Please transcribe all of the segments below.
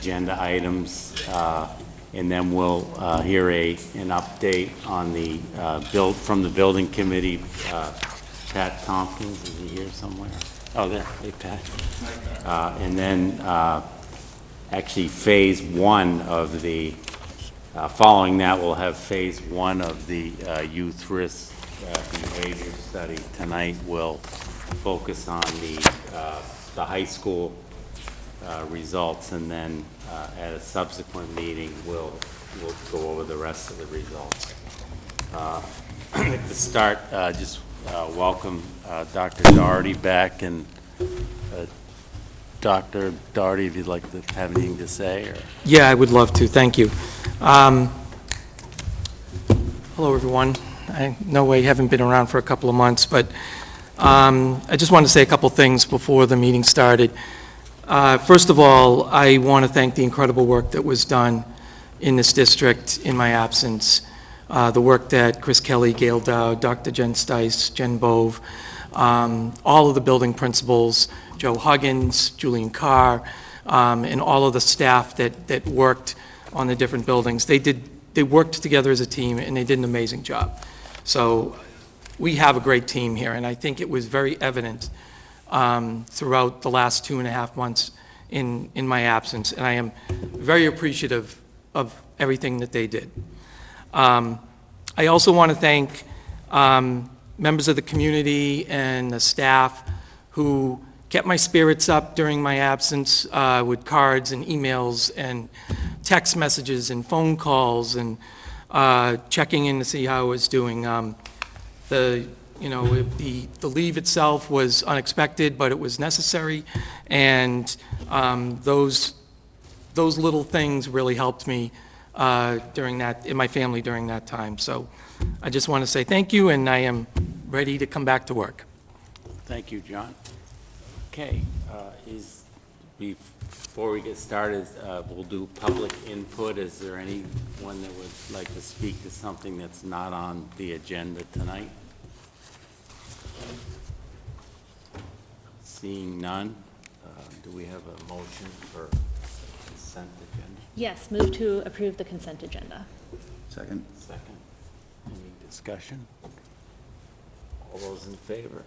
agenda items, uh, and then we'll uh, hear a, an update on the, uh, build, from the building committee. Uh, Pat Tompkins, is he here somewhere? Oh, there, hey, Pat. Uh, And then, actually, phase one of the, following that, we'll have phase one of the youth risk behavior study. Tonight, we'll focus on the, the high school uh, results, and then uh, at a subsequent meeting, we'll, we'll go over the rest of the results. Uh, to start, uh, just uh, welcome Dr. Doherty back, and Dr. Doherty, if you'd like to have anything to say, or? Yeah, I would love to, thank you. Um, Hello, everyone. I know I haven't been around for a couple of months, but um, I just wanted to say a couple things before the meeting started. Uh, First of all, I want to thank the incredible work that was done in this district in my absence. Uh, The work that Chris Kelly, Gail Dow, Dr. Jen Stice, Jen Bove, um, all of the building principals, Joe Huggins, Julian Carr, um, and all of the staff that, that worked on the different buildings. They did, they worked together as a team, and they did an amazing job. So we have a great team here, and I think it was very evident um, throughout the last two and a half months in, in my absence, and I am very appreciative of everything that they did. Um, I also want to thank um, members of the community and the staff who kept my spirits up during my absence uh, with cards and emails and text messages and phone calls and uh, checking in to see how I was doing. Um, The, you know, the, the leave itself was unexpected, but it was necessary, and um, those, those little things really helped me uh, during that, in my family during that time. So I just want to say thank you, and I am ready to come back to work. Thank you, John. Okay, uh, is, before we get started, uh, we'll do public input. Is there anyone that would like to speak to something that's not on the agenda tonight? Seeing none, uh, do we have a motion for consent agenda? Yes, move to approve the consent agenda. Second. Second. Any discussion? All those in favor?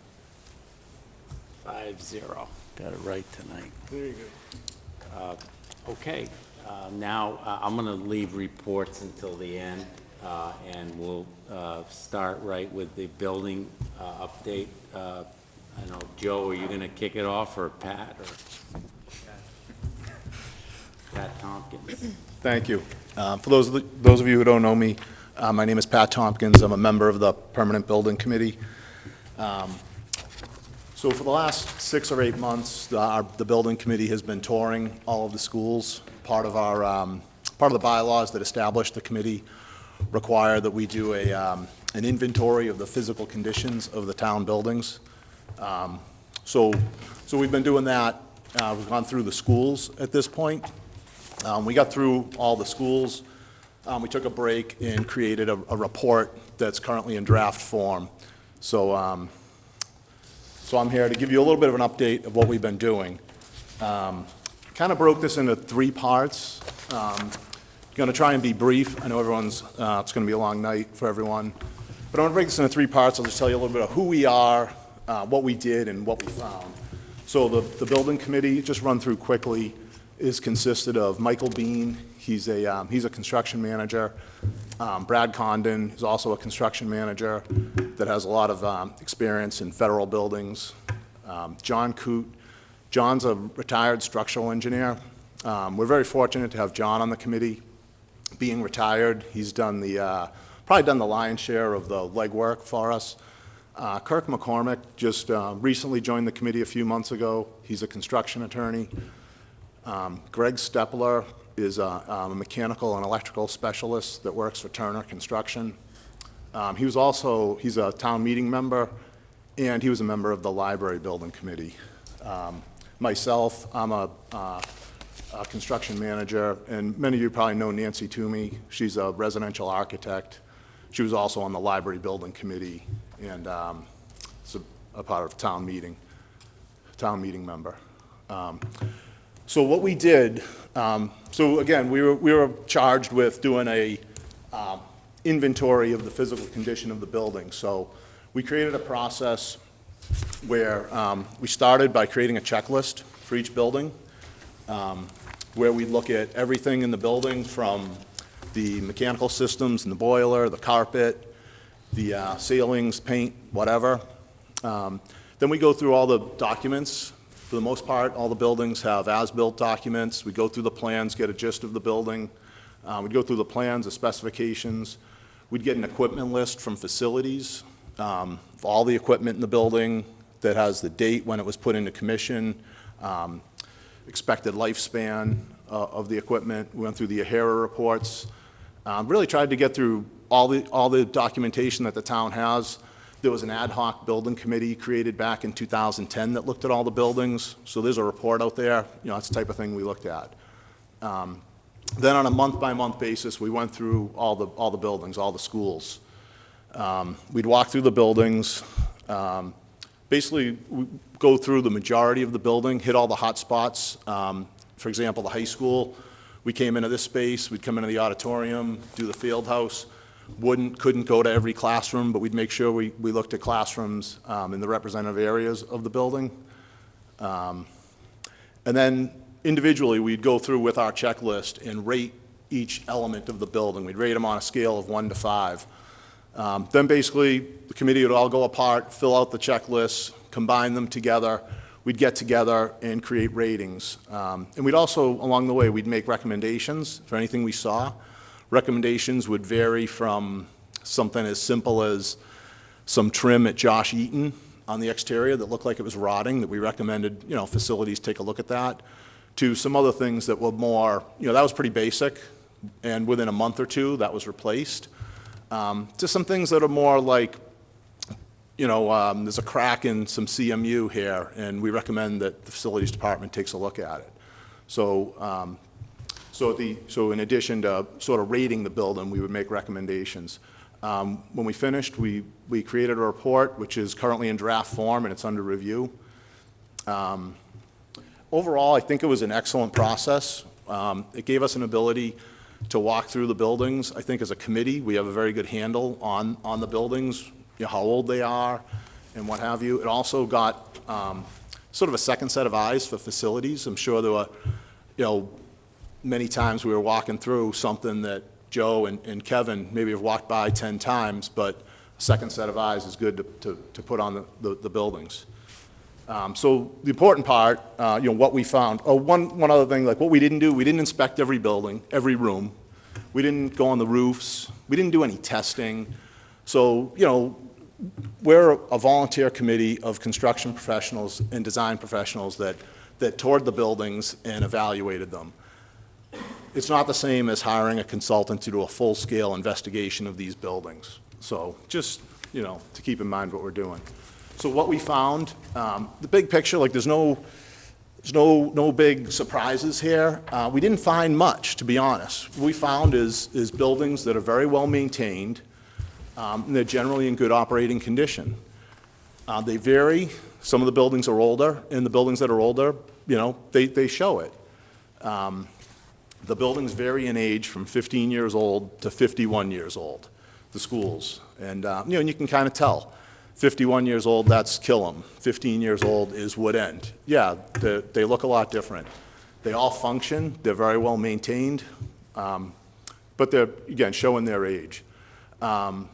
Five zero. Got it right tonight. Very good. Okay, uh, now, uh, I'm going to leave reports until the end, uh, and we'll uh, start right with the building uh, update. Uh, I know, Joe, are you going to kick it off, or Pat, or? Pat Tompkins. Thank you. Uh, For those, of the- those of you who don't know me, uh, my name is Pat Tompkins. I'm a member of the Permanent Building Committee. Um, So for the last six or eight months, the- our- the Building Committee has been touring all of the schools. Part of our, um, part of the bylaws that established the committee require that we do a, um, an inventory of the physical conditions of the town buildings. Um, So, so we've been doing that. Uh, We've gone through the schools at this point. Um, We got through all the schools. Um, We took a break and created a, a report that's currently in draft form. So, um, so I'm here to give you a little bit of an update of what we've been doing. Kind of broke this into three parts. Going to try and be brief. I know everyone's, uh, it's going to be a long night for everyone. But I'm going to break this into three parts. I'll just tell you a little bit of who we are, uh, what we did, and what we found. So the, the building committee, just run through quickly, is consisted of Michael Bean, he's a, um, he's a construction manager. Um, Brad Condon is also a construction manager that has a lot of um, experience in federal buildings. Um, John Coote, John's a retired structural engineer. Um, We're very fortunate to have John on the committee. Being retired, he's done the, uh, probably done the lion's share of the legwork for us. Uh, Kirk McCormick just uh, recently joined the committee a few months ago. He's a construction attorney. Um, Greg Stepler is a um, a mechanical and electrical specialist that works for Turner Construction. Um, He was also, he's a town meeting member, and he was a member of the library building committee. Um, Myself, I'm a uh, a construction manager, and many of you probably know Nancy Toomey. She's a residential architect. She was also on the library building committee, and um, a- a part of town meeting, town meeting member. Um, So what we did, um, so again, we were, we were charged with doing a um, inventory of the physical condition of the building. So we created a process where um, we started by creating a checklist for each building, um, where we look at everything in the building from the mechanical systems and the boiler, the carpet, the uh, ceilings, paint, whatever. Um, Then we go through all the documents. For the most part, all the buildings have as-built documents. We go through the plans, get a gist of the building. Uh, We'd go through the plans, the specifications. We'd get an equipment list from facilities, um, all the equipment in the building that has the date when it was put into commission, um, expected lifespan uh, of the equipment. We went through the AHERA reports. Um, Really tried to get through all the, all the documentation that the town has. There was an ad hoc building committee created back in 2010 that looked at all the buildings, so there's a report out there, you know, that's the type of thing we looked at. Um, Then on a month-by-month basis, we went through all the, all the buildings, all the schools. Um, We'd walk through the buildings, um, basically we go through the majority of the building, hit all the hot spots. Um, For example, the high school, we came into this space, we'd come into the auditorium, do the field house. Wouldn't, couldn't go to every classroom, but we'd make sure we, we looked at classrooms um, in the representative areas of the building. Um, And then individually, we'd go through with our checklist and rate each element of the building. We'd rate them on a scale of one to five. Um, Then basically, the committee would all go apart, fill out the checklists, combine them together. We'd get together and create ratings. Um, And we'd also, along the way, we'd make recommendations for anything we saw. Recommendations would vary from something as simple as some trim at Josh Eaton on the exterior that looked like it was rotting, that we recommended, you know, facilities take a look at that, to some other things that were more, you know, that was pretty basic, and within a month or two, that was replaced. Um, To some things that are more like, you know, um, there's a crack in some CMU here, and we recommend that the facilities department takes a look at it. So, um, so the, so in addition to sort of rating the building, we would make recommendations. Um, When we finished, we, we created a report, which is currently in draft form, and it's under review. Um, Overall, I think it was an excellent process. Um, It gave us an ability to walk through the buildings. I think as a committee, we have a very good handle on, on the buildings, you know, how old they are and what have you. It also got um, sort of a second set of eyes for facilities. I'm sure there were, you know, many times we were walking through something that Joe and, and Kevin maybe have walked by 10 times, but a second set of eyes is good to, to, to put on the, the, the buildings. Um, so the important part, uh, you know, what we found, oh, one, one other thing, like what we didn't do, we didn't inspect every building, every room. We didn't go on the roofs. We didn't do any testing. So, you know, we're a volunteer committee of construction professionals and design professionals that, that toured the buildings and evaluated them. It's not the same as hiring a consultant to do a full-scale investigation of these buildings. So just, you know, to keep in mind what we're doing. So what we found, um, the big picture, like there's no, there's no, no big surprises here. Uh, We didn't find much, to be honest. What we found is, is buildings that are very well maintained, um, they're generally in good operating condition. Uh, They vary. Some of the buildings are older, and the buildings that are older, you know, they, they show it. Um, The buildings vary in age from 15 years old to 51 years old, the schools. And, uh, you know, and you can kind of tell. 51 years old, that's Killam. 15 years old is Wood End. Yeah, they, they look a lot different. They all function, they're very well maintained, um, but they're, again, showing their age. Um,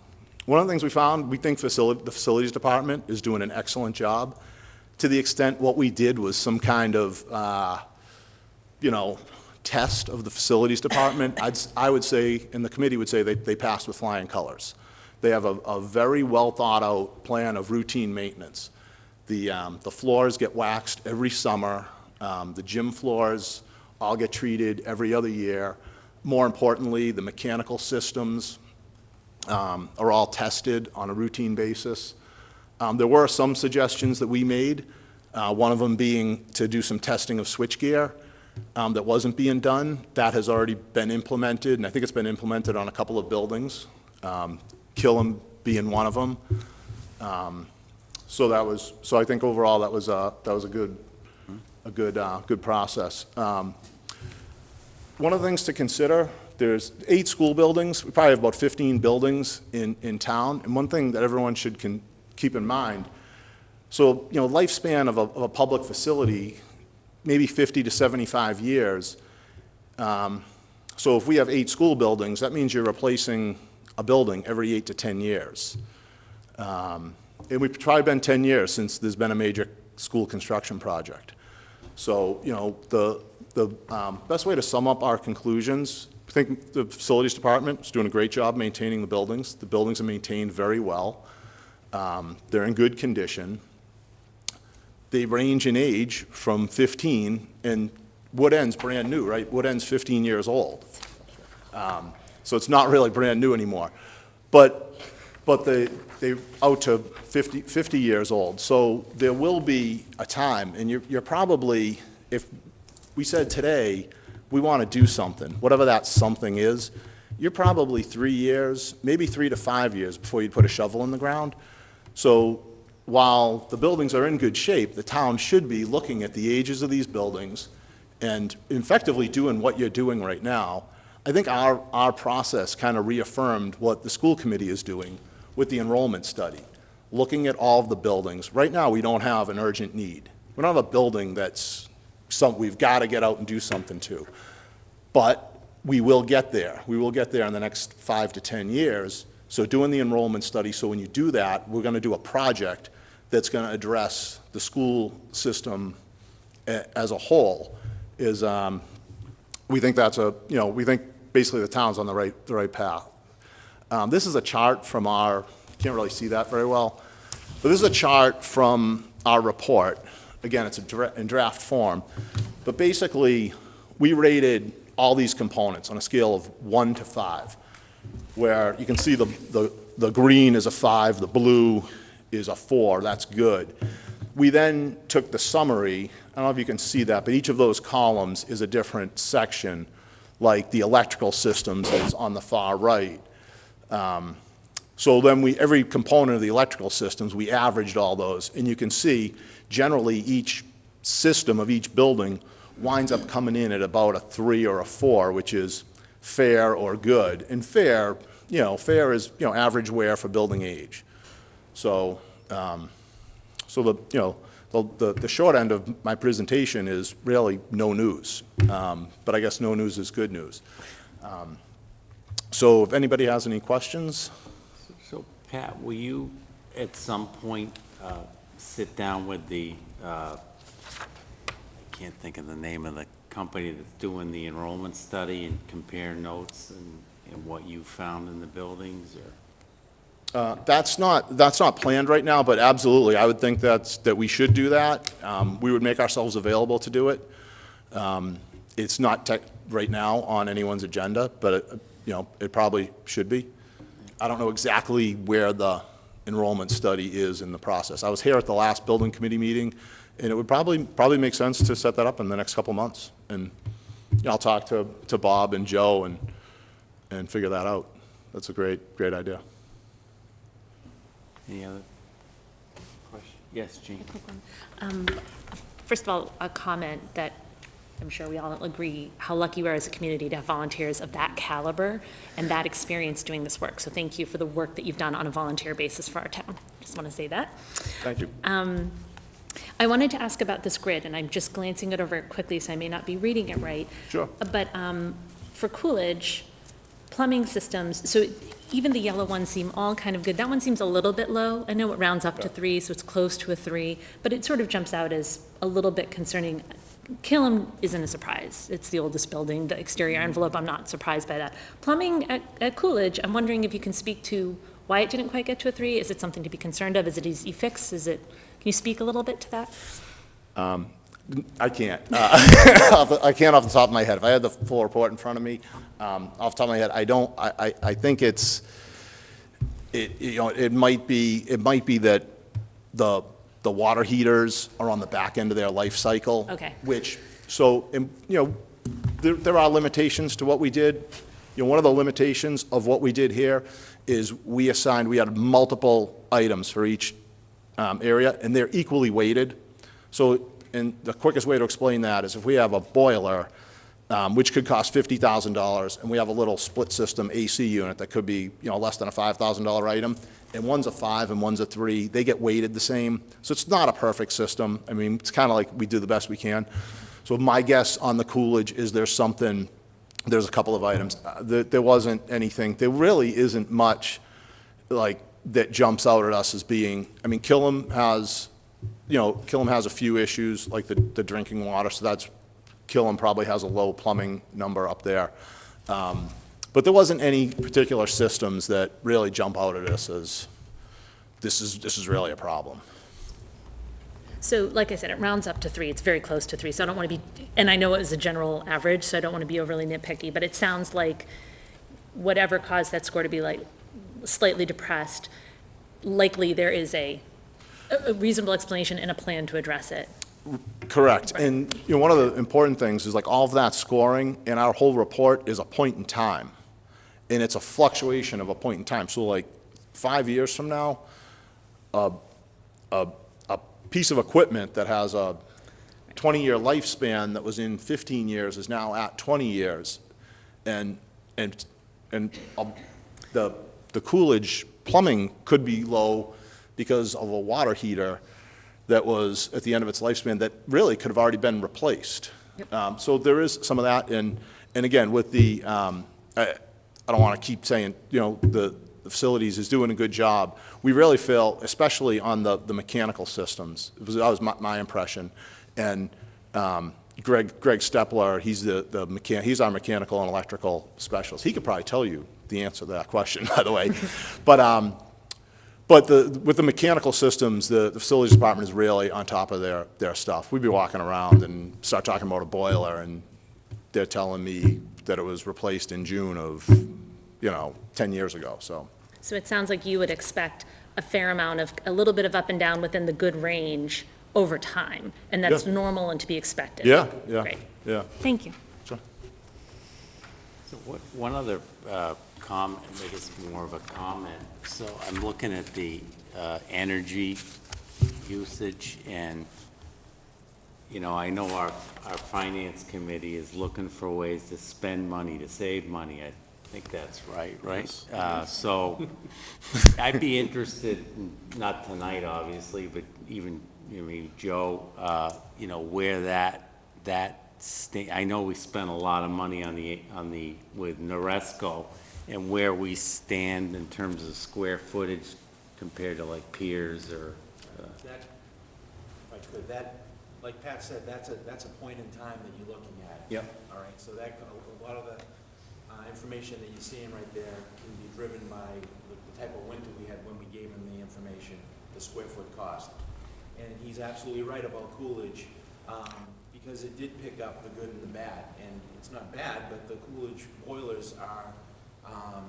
One of the things we found, we think the facilities department is doing an excellent job. To the extent what we did was some kind of, uh, you know, test of the facilities department, I'd, I would say, and the committee would say, they, they passed with flying colors. They have a, a very well-thought-out plan of routine maintenance. The, um, the floors get waxed every summer, um, the gym floors all get treated every other year. More importantly, the mechanical systems um, are all tested on a routine basis. Um, There were some suggestions that we made, uh, one of them being to do some testing of switchgear um, that wasn't being done. That has already been implemented, and I think it's been implemented on a couple of buildings, um, Killam being one of them. Um, So that was, so I think overall, that was, a- that was a good, a good, uh, good process. Um, One of the things to consider, there's eight school buildings, we probably have about 15 buildings in, in town, and one thing that everyone should can, keep in mind, so, you know, lifespan of a, of a public facility, maybe 50 to 75 years. Um, So if we have eight school buildings, that means you're replacing a building every eight to 10 years. Um, And we've probably been 10 years since there's been a major school construction project. So, you know, the, the um, best way to sum up our conclusions, I think the facilities department is doing a great job maintaining the buildings. The buildings are maintained very well. Um, They're in good condition. They range in age from 15, and Wood End's brand new, right? Wood End's 15 years old. Um, So it's not really brand new anymore. But, but they, they out to 50, 50 years old. So there will be a time, and you're, you're probably, if we said today, we want to do something, whatever that something is, you're probably three years, maybe three to five years before you'd put a shovel in the ground. So while the buildings are in good shape, the town should be looking at the ages of these buildings and effectively doing what you're doing right now. I think our, our process kind of reaffirmed what the school committee is doing with the enrollment study, looking at all of the buildings. Right now, we don't have an urgent need. We don't have a building that's some, we've got to get out and do something too. But we will get there. We will get there in the next five to 10 years. So doing the enrollment study, so when you do that, we're going to do a project that's going to address the school system as a whole, is, um, we think that's a, you know, we think basically the town's on the right, the right path. Um, This is a chart from our, can't really see that very well, but this is a chart from our report. Again, it's a dra- in draft form, but basically, we rated all these components on a scale of one to five, where you can see the, the, the green is a five, the blue is a four, that's good. We then took the summary, I don't know if you can see that, but each of those columns is a different section, like the electrical systems is on the far right. Um, So then we, every component of the electrical systems, we averaged all those, and you can see, generally, each system of each building winds up coming in at about a three or a four, which is fair or good. And fair, you know, fair is, you know, average wear for building age. So, um, so the, you know, the, the, the short end of my presentation is really no news. Um, But I guess no news is good news. Um, So if anybody has any questions? So Pat, will you at some point uh, sit down with the, uh, I can't think of the name of the company that's doing the enrollment study and compare notes and, and what you found in the buildings or? Uh, That's not, that's not planned right now, but absolutely, I would think that's, that we should do that. Um, We would make ourselves available to do it. Um, It's not tech, right now on anyone's agenda, but, it, you know, it probably should be. I don't know exactly where the enrollment study is in the process. I was here at the last building committee meeting, and it would probably, probably make sense to set that up in the next couple months. And, you know, I'll talk to, to Bob and Joe and, and figure that out. That's a great, great idea. Any other question? Yes, Jean? Um, First of all, a comment that I'm sure we all agree, how lucky we are as a community to have volunteers of that caliber and that experience doing this work. So thank you for the work that you've done on a volunteer basis for our town. Just want to say that. Thank you. I wanted to ask about this grid, and I'm just glancing it over quickly, so I may not be reading it right. Sure. But um, for Coolidge, plumbing systems, so even the yellow ones seem all kind of good. That one seems a little bit low. I know it rounds up to three, so it's close to a three, but it sort of jumps out as a little bit concerning. Killam isn't a surprise. It's the oldest building, the exterior envelope, I'm not surprised by that. Plumbing at at Coolidge, I'm wondering if you can speak to why it didn't quite get to a three? Is it something to be concerned of? Is it easy fix? Is it, can you speak a little bit to that? I can't. Uh, I can't off the top of my head. If I had the full report in front of me, um, off the top of my head, I don't, I, I, I think it's, it, you know, it might be, it might be that the, the water heaters are on the back end of their life cycle. Okay. Which, so, and, you know, there, there are limitations to what we did. You know, one of the limitations of what we did here is we assigned, we had multiple items for each um, area, and they're equally weighted. So and the quickest way to explain that is if we have a boiler, um, which could cost fifty thousand dollars, and we have a little split system AC unit that could be, you know, less than a five thousand dollar item, and one's a five and one's a three, they get weighted the same. So it's not a perfect system. I mean, it's kind of like we do the best we can. So my guess on the Coolidge is there's something, there's a couple of items. Uh, There, there wasn't anything, there really isn't much, like, that jumps out at us as being, I mean, Killam has, you know, Killam has a few issues, like the, the drinking water, so that's, Killam probably has a low plumbing number up there. Um, But there wasn't any particular systems that really jump out at us as, this is, this is really a problem. So like I said, it rounds up to three, it's very close to three, so I don't want to be, and I know it was a general average, so I don't want to be overly nitpicky, but it sounds like whatever caused that score to be like slightly depressed, likely there is a, a reasonable explanation and a plan to address it. Correct. And, you know, one of the important things is like all of that scoring in our whole report is a point in time. And it's a fluctuation of a point in time. So like five years from now, a, a, a piece of equipment that has a 20-year lifespan that was in 15 years is now at 20 years. And, and, and um, the, the Coolidge plumbing could be low because of a water heater that was at the end of its lifespan that really could have already been replaced. Um, So there is some of that, and, and again, with the, um, I, I don't want to keep saying, you know, the the facilities is doing a good job. We really feel, especially on the, the mechanical systems, it was, that was my, my impression. And um, Greg, Greg Stepler, he's the, the mechan, he's our mechanical and electrical specialist. He could probably tell you the answer to that question, by the way. But, um, but the, with the mechanical systems, the, the facilities department is really on top of their, their stuff. We'd be walking around and start talking about a boiler, and they're telling me that it was replaced in June of, you know, 10 years ago, so. So it sounds like you would expect a fair amount of, a little bit of up and down within the good range over time, and that's Yeah. normal and to be expected. Yeah, yeah, Great. yeah. Thank you. Sure. So what, one other uh, comment, I guess more of a comment. So I'm looking at the uh, energy usage and, you know, I know our, our finance committee is looking for ways to spend money, to save money. I think that's right, right? Uh, So I'd be interested, not tonight, obviously, but even, you know, Joe, uh, you know, where that, that I know we spent a lot of money on the, on the, with Noresco, and where we stand in terms of square footage compared to like peers or, uh, That, if I could, that, like Pat said, that's a, that's a point in time that you're looking at. Yep. All right, so that, a lot of the, uh, information that you're seeing right there can be driven by the, the type of winter we had when we gave him the information, the square foot cost. And he's absolutely right about Coolidge, um, because it did pick up the good and the bad. And it's not bad, but the Coolidge boilers are, um,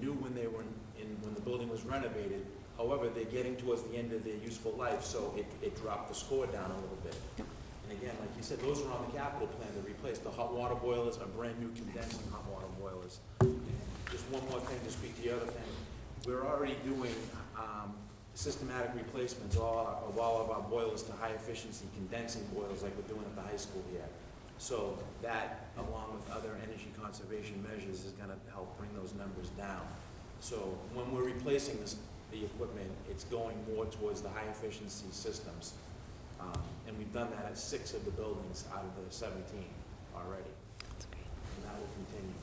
new when they were in, when the building was renovated. However, they're getting towards the end of their useful life, so it, it dropped the score down a little bit. And again, like you said, those are on the capital plan to replace. The hot water boilers are brand-new condensing hot water boilers. And Just one more thing to speak to the other thing. We're already doing, um, systematic replacements all, of all of our boilers to high-efficiency condensing boilers like we're doing at the high school here. So that, along with other energy conservation measures, is gonna help bring those numbers down. So when we're replacing this, the equipment, it's going more towards the high-efficiency systems. Um, And we've done that at six of the buildings out of the 17 already. That's great. And that will continue.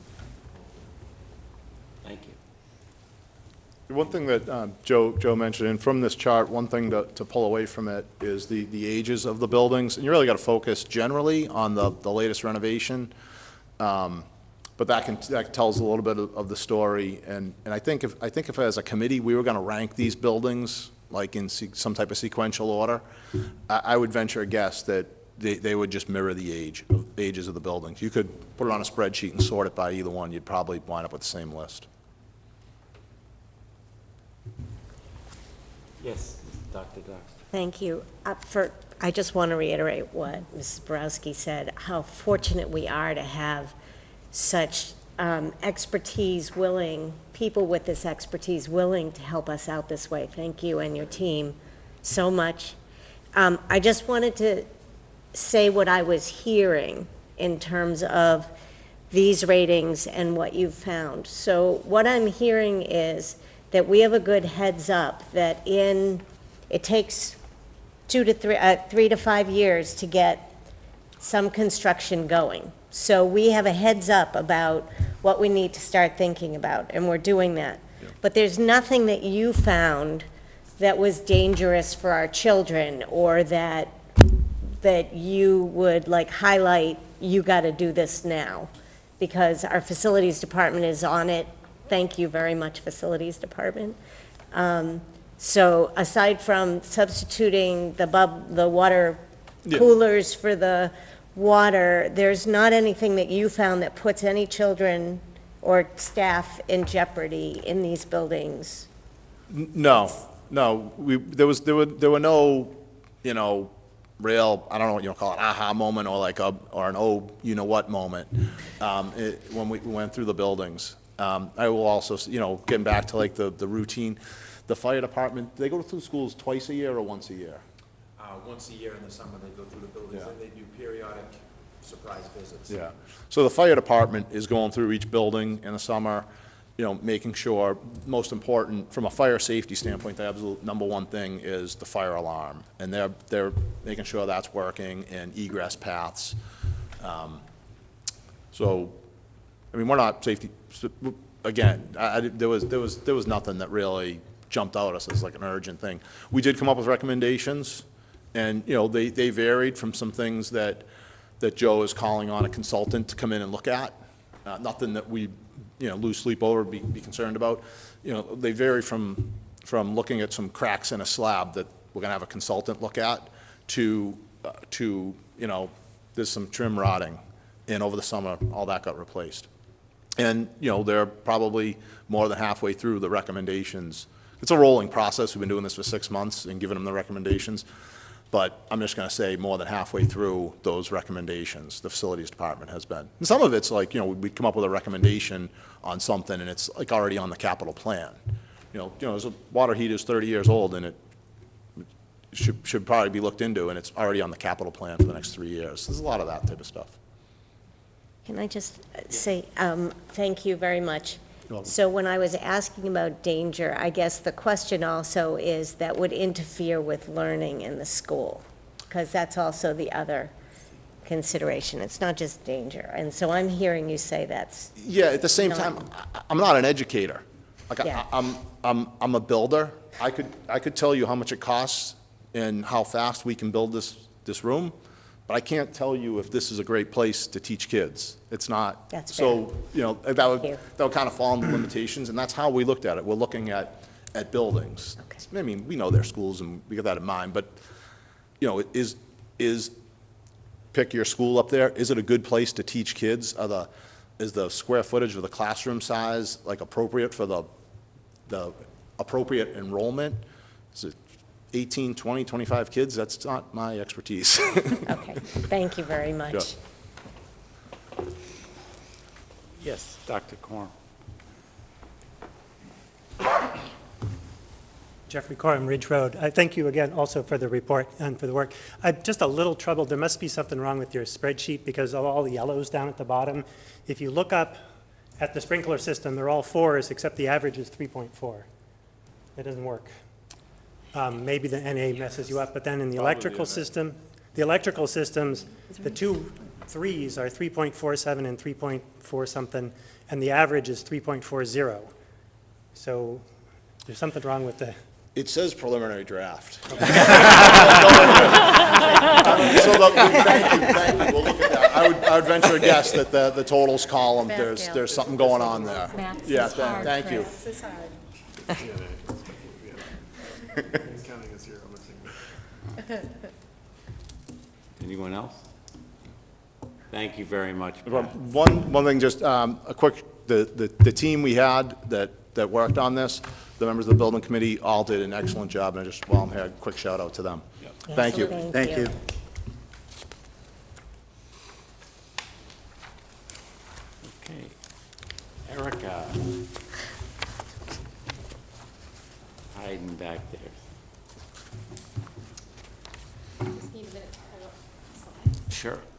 thank you. One thing that um, Joe, Joe mentioned, and from this chart, one thing to, to pull away from it is the, the ages of the buildings. And you really got to focus generally on the, the latest renovation. Um, But that can, that tells a little bit of, of the story. And, and I think if, I think if as a committee, we were going to rank these buildings, like in some type of sequential order, I, I would venture a guess that they, they would just mirror the age, of ages of the buildings. You could put it on a spreadsheet and sort it by either one, you'd probably wind up with the same list. Yes, Dr. Dox. Thank you. Uh, For, I just want to reiterate what Mrs. Borowski said, how fortunate we are to have such um, expertise willing, people with this expertise willing to help us out this way. Thank you and your team so much. Um, I just wanted to say what I was hearing in terms of these ratings and what you've found. So what I'm hearing is that we have a good heads up that in, it takes two to three, uh, three to five years to get some construction going. So we have a heads up about what we need to start thinking about, and we're doing that. But there's nothing that you found that was dangerous for our children, or that, that you would like highlight, you gotta do this now, because our facilities department is on it. Thank you very much, facilities department. Um, So aside from substituting the bub, the water Yeah. coolers for the water, there's not anything that you found that puts any children or staff in jeopardy in these buildings? No, no, we, there was, there were, there were no, you know, real, I don't know what you want to call it, aha moment, or like a, or an oh, you-know-what moment, um, it, when we went through the buildings. Um, I will also, you know, getting back to like the, the routine, the fire department, they go through schools twice a year or once a year? Uh, once a year in the summer, they go through the buildings, Yeah. and they do periodic surprise visits. Yeah. So the fire department is going through each building in the summer, you know, making sure, most important, from a fire safety standpoint, the absolute number one thing is the fire alarm. And they're, they're making sure that's working and egress paths. Um, So, I mean, we're not safety, again, I, I, there was, there was, there was nothing that really jumped out at us as like an urgent thing. We did come up with recommendations, and, you know, they, they varied from some things that, that Joe is calling on a consultant to come in and look at. Uh, nothing that we, you know, lose sleep over, be, be concerned about. You know, they vary from, from looking at some cracks in a slab that we're gonna have a consultant look at, to, uh, to, you know, there's some trim rotting, and over the summer, all that got replaced. And, you know, they're probably more than halfway through the recommendations. It's a rolling process. We've been doing this for six months and giving them the recommendations. But I'm just going to say more than halfway through those recommendations, the facilities department has been. And some of it's like, you know, we come up with a recommendation on something and it's like already on the capital plan. You know, you know, a water heater is 30 years old and it should, should probably be looked into and it's already on the capital plan for the next three years. There's a lot of that type of stuff. Can I just uh, say, um, thank you very much. So when I was asking about danger, I guess the question also is that would interfere with learning in the school, because that's also the other consideration. It's not just danger. And so I'm hearing you say that's, Yeah, at the same No. time, I- I'm not an educator. Like, Yeah. I- I'm, I'm, I'm a builder. I could, I could tell you how much it costs and how fast we can build this, this room, but I can't tell you if this is a great place to teach kids. It's not. That's So, you know, that would, Thank you. that would kind of fall into limitations, and that's how we looked at it. We're looking at, at buildings. Okay. I mean, we know their schools, and we got that in mind, but, you know, is, is, pick your school up there, is it a good place to teach kids? Are the, is the square footage of the classroom size like appropriate for the, the appropriate enrollment? Is it 18, 20, 25 kids? That's not my expertise. okay, thank you very much. Yes, Dr. Corn. Jeffrey Corum, Ridge Road. I thank you again also for the report and for the work. I'm just a little troubled. There must be something wrong with your spreadsheet because of all the yellows down at the bottom. If you look up at the sprinkler system, they're all fours, except the average is 3.4. It doesn't work. Um, Maybe the NA messes you up, but then in the electrical system, the electrical systems, the two threes are 3.47 and 3.4 something, and the average is 3.40. So there's something wrong with the, It says preliminary draft. So, the- thank you, thank you, we'll look at that. I would, I would venture a guess that the, the totals column, there's, there's something going on there. Math Yeah, is tha- hard, thank you. Chris. Anyone else? Thank you very much. Pat. One, one thing, just um, a quick, the, the the team we had that, that worked on this, the members of the building committee, all did an excellent job, and I just, while I'm here, a quick shout out to them. Thank you. Thank you. Okay. Erica. Hiding back there. Sure.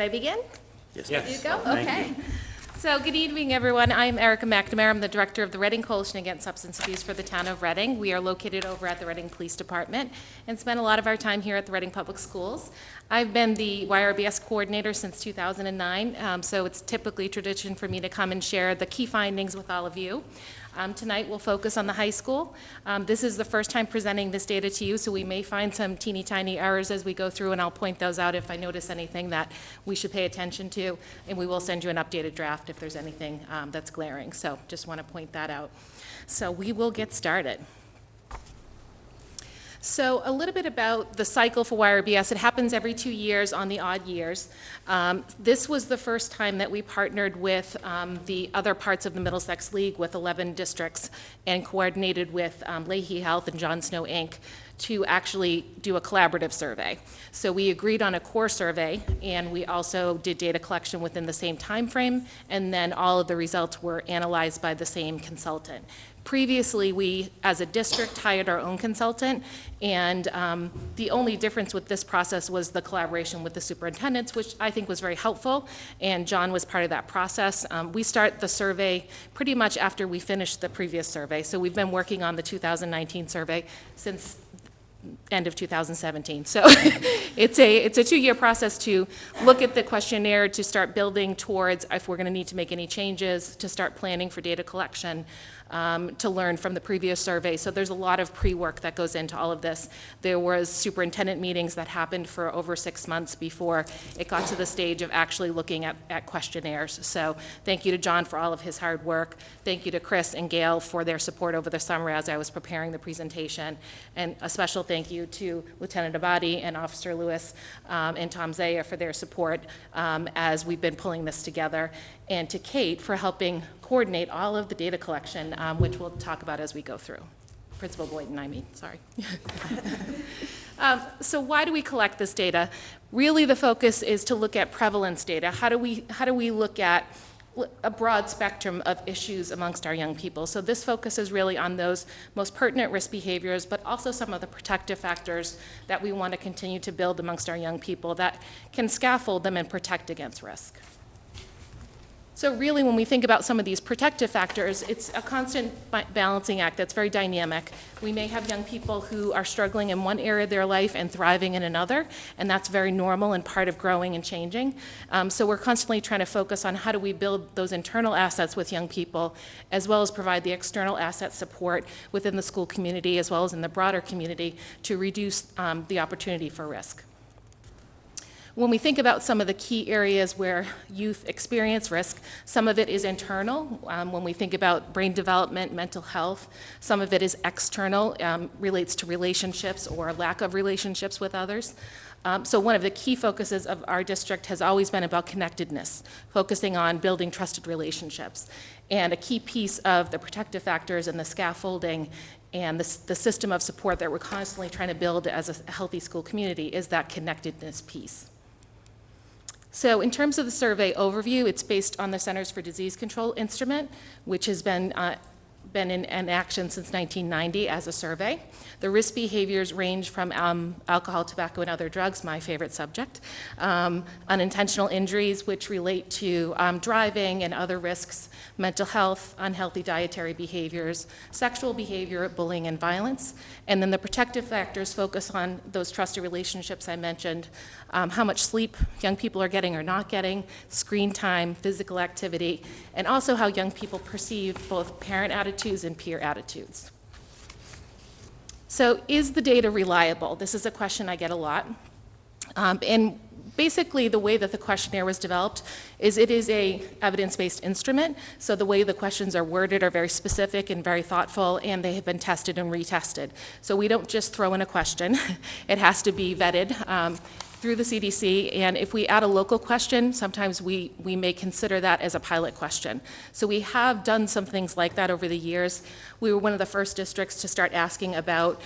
Should I begin? Yes. You go? Okay. you. So, good evening, everyone. I'm Erica McNamara. I'm the Director of the Reading Coalition Against Substance Abuse for the town of Reading. We are located over at the Reading Police Department and spend a lot of our time here at the Reading Public Schools. I've been the YRBS coordinator since 2009, um, so it's typically tradition for me to come and share the key findings with all of you. Um, Tonight, we'll focus on the high school. Um, This is the first time presenting this data to you, so we may find some teeny tiny errors as we go through, and I'll point those out if I notice anything that we should pay attention to, and we will send you an updated draft if there's anything um, that's glaring. So just want to point that out. So we will get started. So a little bit about the cycle for YRBS. It happens every two years on the odd years. Um, This was the first time that we partnered with um, the other parts of the Middlesex League with 11 districts and coordinated with um, Lahey Health and John Snow Inc. to actually do a collaborative survey. So we agreed on a core survey, and we also did data collection within the same time frame, and then all of the results were analyzed by the same consultant. Previously, we, as a district, hired our own consultant, and um, the only difference with this process was the collaboration with the superintendents, which I think was very helpful, and John was part of that process. Um, We start the survey pretty much after we finished the previous survey, so we've been working on the 2019 survey since end of 2017. So it's a, it's a two-year process to look at the questionnaire, to start building towards if we're going to need to make any changes, to start planning for data collection, um, to learn from the previous survey. So there's a lot of pre-work that goes into all of this. There was superintendent meetings that happened for over six months before it got to the stage of actually looking at, at questionnaires. So thank you to John for all of his hard work. Thank you to Chris and Gail for their support over the summer as I was preparing the presentation. And a special thank you to Lieutenant Abadi and Officer Lewis um, and Tom Zaya for their support um, as we've been pulling this together, and to Kate for helping coordinate all of the data collection, um, which we'll talk about as we go through. Principal Boynton, I mean, sorry. Um, So why do we collect this data? Really, the focus is to look at prevalence data. How do we, how do we look at a broad spectrum of issues amongst our young people? So this focuses really on those most pertinent risk behaviors, but also some of the protective factors that we want to continue to build amongst our young people that can scaffold them and protect against risk. So really, when we think about some of these protective factors, it's a constant balancing act that's very dynamic. We may have young people who are struggling in one area of their life and thriving in another, and that's very normal and part of growing and changing. Um, so we're constantly trying to focus on how do we build those internal assets with young people, as well as provide the external asset support within the school community, as well as in the broader community, to reduce um, the opportunity for risk. When we think about some of the key areas where youth experience risk, some of it is internal. Um, when we think about brain development, mental health, some of it is external, um, relates to relationships or lack of relationships with others. Um, so one of the key focuses of our district has always been about connectedness, focusing on building trusted relationships. And a key piece of the protective factors and the scaffolding and the, the system of support that we're constantly trying to build as a healthy school community is that connectedness piece. So in terms of the survey overview, it's based on the Centers for Disease Control instrument, which has been, uh, been in, in action since 1990 as a survey. The risk behaviors range from um, alcohol, tobacco, and other drugs, my favorite subject, um, unintentional injuries, which relate to um, driving and other risks, mental health, unhealthy dietary behaviors, sexual behavior, bullying, and violence. And then the protective factors focus on those trusted relationships I mentioned, um, how much sleep young people are getting or not getting, screen time, physical activity, and also how young people perceive both parent attitudes and peer attitudes. So is the data reliable? This is a question I get a lot. Um, And basically, the way that the questionnaire was developed is it is a evidence-based instrument, so the way the questions are worded are very specific and very thoughtful, and they have been tested and retested. So we don't just throw in a question. It has to be vetted um, through the CDC, and if we add a local question, sometimes we, we may consider that as a pilot question. So we have done some things like that over the years. We were one of the first districts to start asking about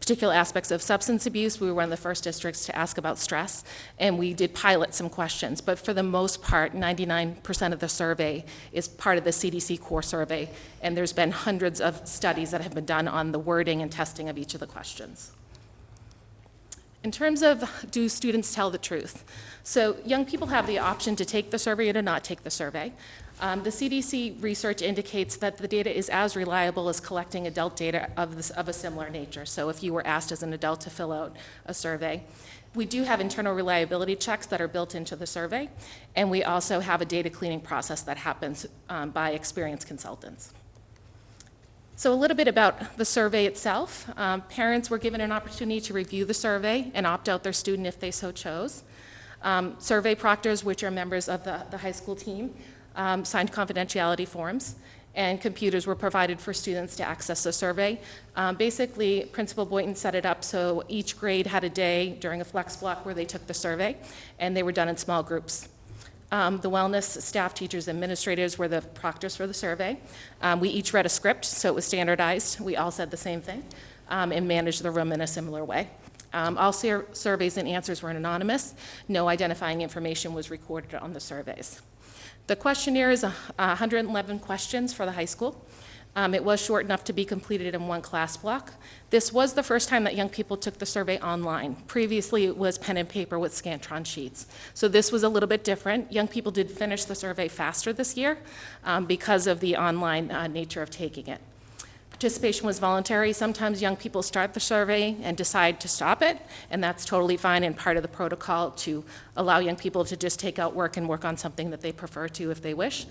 particular aspects of substance abuse. We were one of the first districts to ask about stress, and we did pilot some questions. But for the most part, 99% of the survey is part of the CDC core survey, and there's been hundreds of studies that have been done on the wording and testing of each of the questions. In terms of do students tell the truth? So young people have the option to take the survey or to not take the survey. Um, the CDC research indicates that the data is as reliable as collecting adult data of, this, of a similar nature. So if you were asked as an adult to fill out a survey, we do have internal reliability checks that are built into the survey, and we also have a data cleaning process that happens um, by experienced consultants. So a little bit about the survey itself. Um, Parents were given an opportunity to review the survey and opt out their student if they so chose. Um, Survey proctors, which are members of the, the high school team, um, signed confidentiality forms, and computers were provided for students to access the survey. Um, Basically, Principal Boynton set it up so each grade had a day during a flex block where they took the survey, and they were done in small groups. Um, The wellness staff, teachers, administrators were the proctors for the survey. Um, We each read a script, so it was standardized. We all said the same thing um, and managed the room in a similar way. Um, All sur- surveys and answers were anonymous. No identifying information was recorded on the surveys. The questionnaire is a- 111 questions for the high school. Um, It was short enough to be completed in one class block. This was the first time that young people took the survey online. Previously, it was pen and paper with Scantron sheets. So this was a little bit different. Young people did finish the survey faster this year um, because of the online uh, nature of taking it. Participation was voluntary. Sometimes young people start the survey and decide to stop it, and that's totally fine and part of the protocol to allow young people to just take out work and work on something that they prefer to if they wish.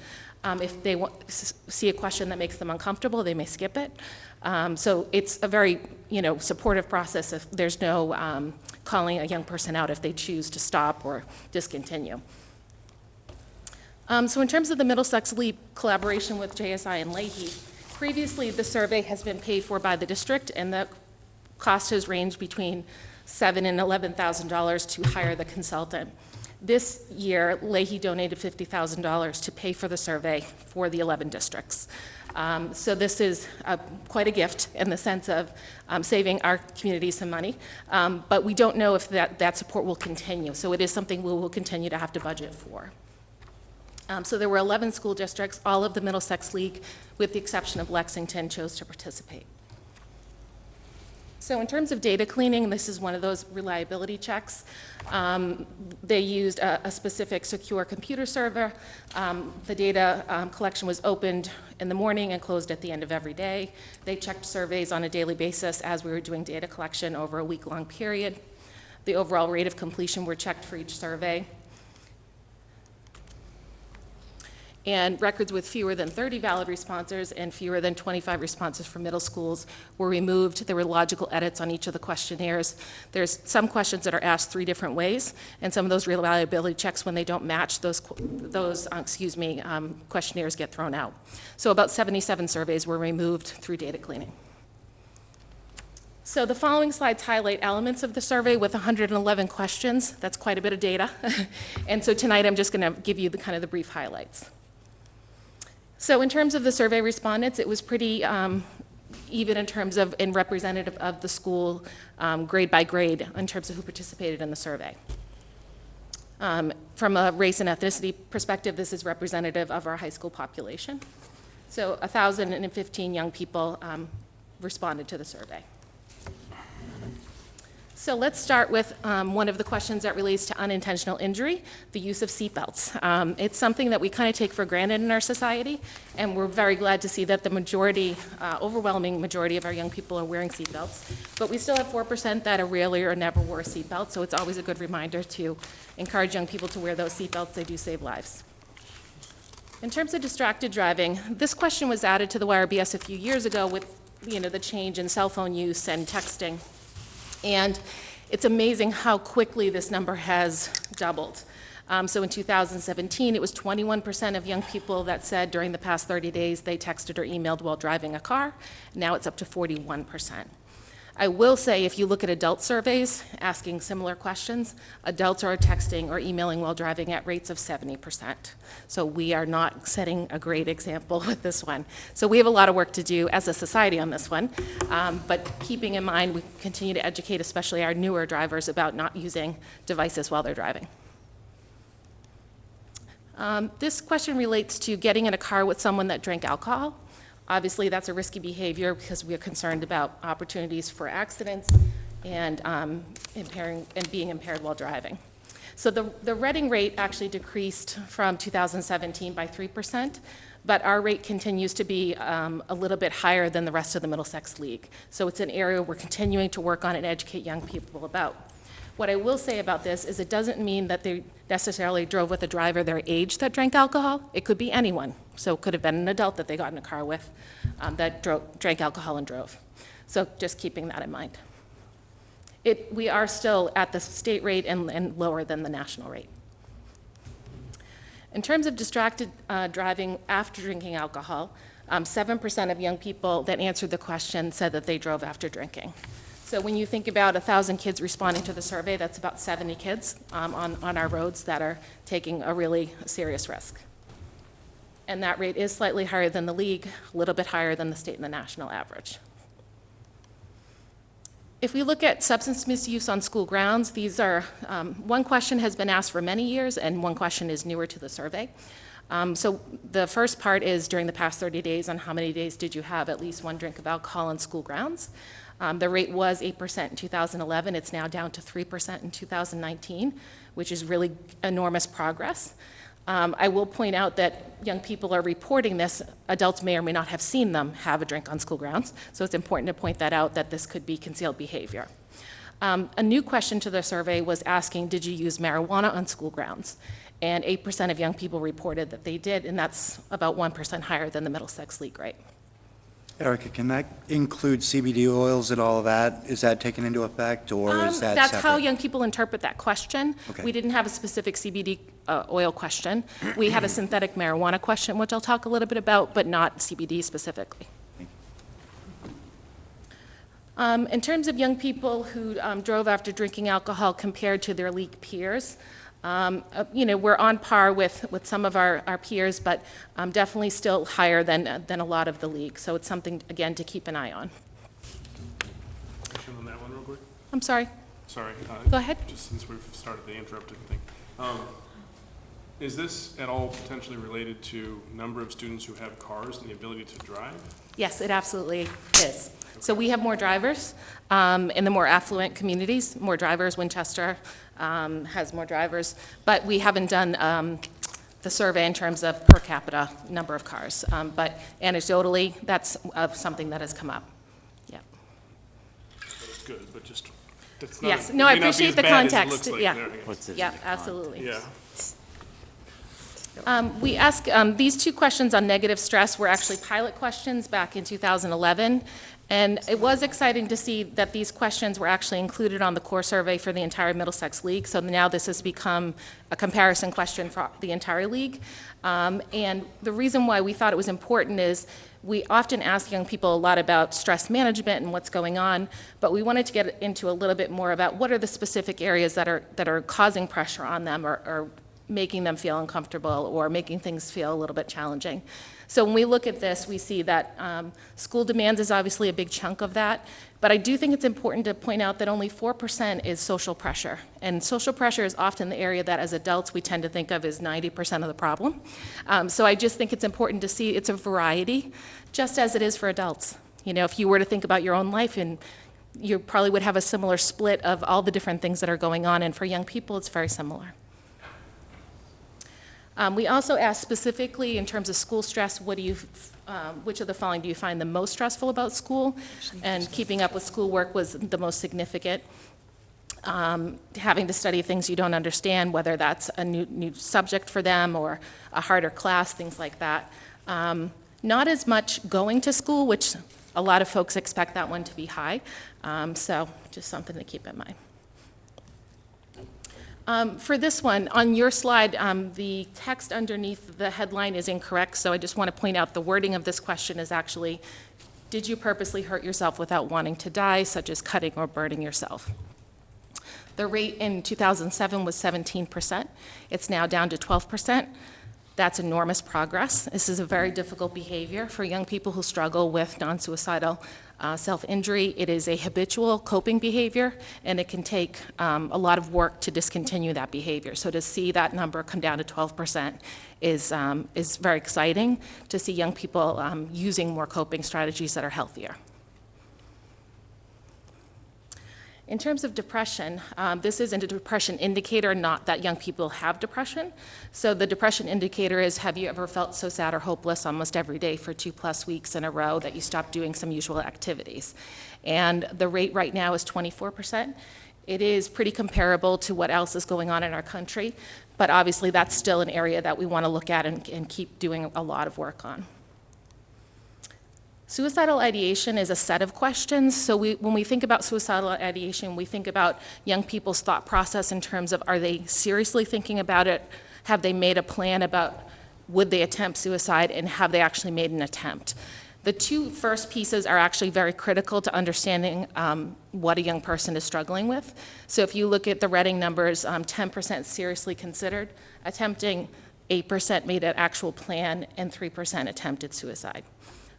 Um, If they wa- s- see a question that makes them uncomfortable, they may skip it. Um, So it's a very, you know, supportive process if there's no um, calling a young person out if they choose to stop or discontinue. Um, So in terms of the Middlesex LEAP collaboration with JSI and Lahey, previously, the survey has been paid for by the district, and the cost has ranged between seven and $11,000 to hire the consultant. This year, Lahey donated $50,000 to pay for the survey for the 11 districts. Um, So this is uh, quite a gift in the sense of um, saving our community some money, Um, but we don't know if that, that support will continue. So it is something we will continue to have to budget for. Um, So there were 11 school districts, all of the Middlesex League, with the exception of Lexington, chose to participate. So in terms of data cleaning, this is one of those reliability checks. Um, They used a a specific secure computer server. Um, The data um, collection was opened in the morning and closed at the end of every day. They checked surveys on a daily basis as we were doing data collection over a week-long period. The overall rate of completion were checked for each survey. And records with fewer than 30 valid responses and fewer than 25 responses for middle schools were removed. There were logical edits on each of the questionnaires. There's some questions that are asked three different ways, and some of those reliability checks, when they don't match, those, those, uh, excuse me, um, questionnaires get thrown out. So about 77 surveys were removed through data cleaning. So the following slides highlight elements of the survey with 111 questions. That's quite a bit of data. And so tonight, I'm just going to give you the kind of the brief highlights. So in terms of the survey respondents, it was pretty um, even in terms of, and representative of the school, um, grade by grade, in terms of who participated in the survey. Um, From a race and ethnicity perspective, this is representative of our high school population. So 1,015 young people um, responded to the survey. So let's start with um, one of the questions that relates to unintentional injury, the use of seatbelts. Um, It's something that we kind of take for granted in our society, and we're very glad to see that the majority, uh, overwhelming majority of our young people are wearing seatbelts. But we still have 4% that are rarely or never wore a seatbelt, so it's always a good reminder to encourage young people to wear those seatbelts. They do save lives. In terms of distracted driving, this question was added to the YRBS a few years ago with, you know, the change in cell phone use and texting. And It's amazing how quickly this number has doubled. Um, So in 2017, it was 21% of young people that said during the past 30 days they texted or emailed while driving a car. Now it's up to 41%. I will say, if you look at adult surveys asking similar questions, adults are texting or emailing while driving at rates of 70%. So we are not setting a great example with this one. So we have a lot of work to do as a society on this one. Um, But keeping in mind, we continue to educate, especially our newer drivers, about not using devices while they're driving. Um, This question relates to getting in a car with someone that drank alcohol. Obviously, that's a risky behavior because we are concerned about opportunities for accidents and um, impairing, and being impaired while driving. So the, the Reading rate actually decreased from 2017 by 3%, but our rate continues to be um, a little bit higher than the rest of the Middlesex League. So it's an area we're continuing to work on and educate young people about. What I will say about this is it doesn't mean that they necessarily drove with a driver their age that drank alcohol. It could be anyone. So it could have been an adult that they got in a car with um, that drove, drank alcohol and drove. So just keeping that in mind. It, we are still at the state rate and, and lower than the national rate. In terms of distracted uh, driving after drinking alcohol, um, 7% of young people that answered the question said that they drove after drinking. So when you think about 1,000 kids responding to the survey, that's about 70 kids um, on, on our roads that are taking a really serious risk. And that rate is slightly higher than the league, a little bit higher than the state and the national average. If we look at substance misuse on school grounds, these are, um, one question has been asked for many years, and one question is newer to the survey. Um, So the first part is during the past 30 days, on how many days did you have at least one drink of alcohol on school grounds? Um, The rate was 8% in 2011, it's now down to 3% in 2019, which is really enormous progress. Um, I will point out that young people are reporting this, adults may or may not have seen them have a drink on school grounds, so it's important to point that out, that this could be concealed behavior. Um, A new question to the survey was asking, did you use marijuana on school grounds? And 8% of young people reported that they did, and that's about 1% higher than the Middlesex League rate. Erica, can that include CBD oils and all of that? Is that taken into effect, or Um, is that That's how young people interpret that question. Okay. We didn't have a specific CBD uh, oil question. We had a synthetic marijuana question, which I'll talk a little bit about, but not CBD specifically. Um, In terms of young people who um, drove after drinking alcohol compared to their league peers, um, uh, you know, we're on par with, with some of our, our peers, but um, definitely still higher than, than a lot of the league. So it's something, again, to keep an eye on. Question on that one real quick? I'm sorry, Sorry. uh, Go ahead. Just since we've started the interrupted thing. Um, Is this at all potentially related to number of students who have cars and the ability to drive? Yes, it absolutely is. So we have more drivers um, in the more affluent communities, more drivers. Winchester um, has more drivers, but we haven't done um, the survey in terms of per capita number of cars. Um, But anecdotally, that's uh, something that has come up. Yeah. That's good, but just, that's not. Yes, it no, I may not be appreciate the bad as it context. like Yeah. there, I guess. What's it? Yeah, absolutely. Yeah. Um, We ask, um, these two questions on negative stress were actually pilot questions back in 2011, and it was exciting to see that these questions were actually included on the core survey for the entire Middlesex League, so now this has become a comparison question for the entire league. Um, And the reason why we thought it was important is, we often ask young people a lot about stress management and what's going on, but we wanted to get into a little bit more about what are the specific areas that are, that are causing pressure on them or, or making them feel uncomfortable or making things feel a little bit challenging. So when we look at this, we see that um, school demands is obviously a big chunk of that, but I do think it's important to point out that only 4% is social pressure. And social pressure is often the area that as adults we tend to think of as 90% of the problem. Um, So I just think it's important to see it's a variety, just as it is for adults. You know, if you were to think about your own life and you probably would have a similar split of all the different things that are going on, and for young people, it's very similar. Um, We also asked specifically in terms of school stress, what do you, um, which of the following do you find the most stressful about school? And keeping up with schoolwork was the most significant. Um, Having to study things you don't understand, whether that's a new, new subject for them or a harder class, things like that. Um, Not as much going to school, which a lot of folks expect that one to be high, Um, so just something to keep in mind. Um, For this one, on your slide, um, the text underneath the headline is incorrect, so I just want to point out the wording of this question is actually, did you purposely hurt yourself without wanting to die, such as cutting or burning yourself? The rate in 2007 was 17%. It's now down to 12%. That's enormous progress. This is a very difficult behavior for young people who struggle with non-suicidal uh, self-injury. It is a habitual coping behavior, and it can take um, a lot of work to discontinue that behavior. So to see that number come down to 12% is, um, is very exciting, to see young people um, using more coping strategies that are healthier. In terms of depression, um, this isn't a depression indicator, not that young people have depression. So the depression indicator is, have you ever felt so sad or hopeless almost every day for two plus weeks in a row that you stopped doing some usual activities? And the rate right now is 24%. It is pretty comparable to what else is going on in our country, but obviously that's still an area that we want to look at and, and keep doing a lot of work on. Suicidal ideation is a set of questions. So we, when we think about suicidal ideation, we think about young people's thought process in terms of are they seriously thinking about it? Have they made a plan about would they attempt suicide and have they actually made an attempt? The two first pieces are actually very critical to understanding um, what a young person is struggling with. So if you look at the Reading numbers, 10% seriously considered attempting, 8% made an actual plan, and 3% attempted suicide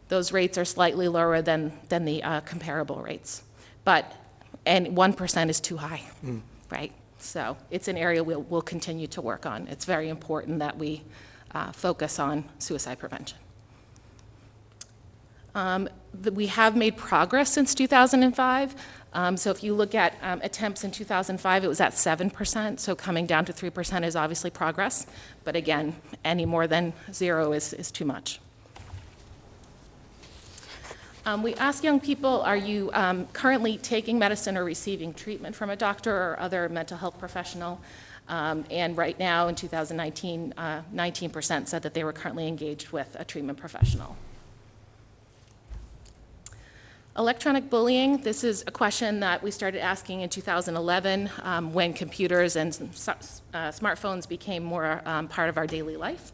those rates are slightly lower than, than the uh, comparable rates. But, and 1% is too high, right? So it's an area we'll, we'll continue to work on. It's very important that we uh, focus on suicide prevention. Um, the- We have made progress since 2005. Um, So if you look at um, attempts in 2005, it was at 7%, so coming down to 3% is obviously progress. But again, any more than zero is, is too much. Um, We ask young people, are you um, currently taking medicine or receiving treatment from a doctor or other mental health professional? Um, And right now, in 2019, uh, 19% said that they were currently engaged with a treatment professional. Electronic bullying, this is a question that we started asking in 2011 um, when computers and uh, smartphones became more um, part of our daily life.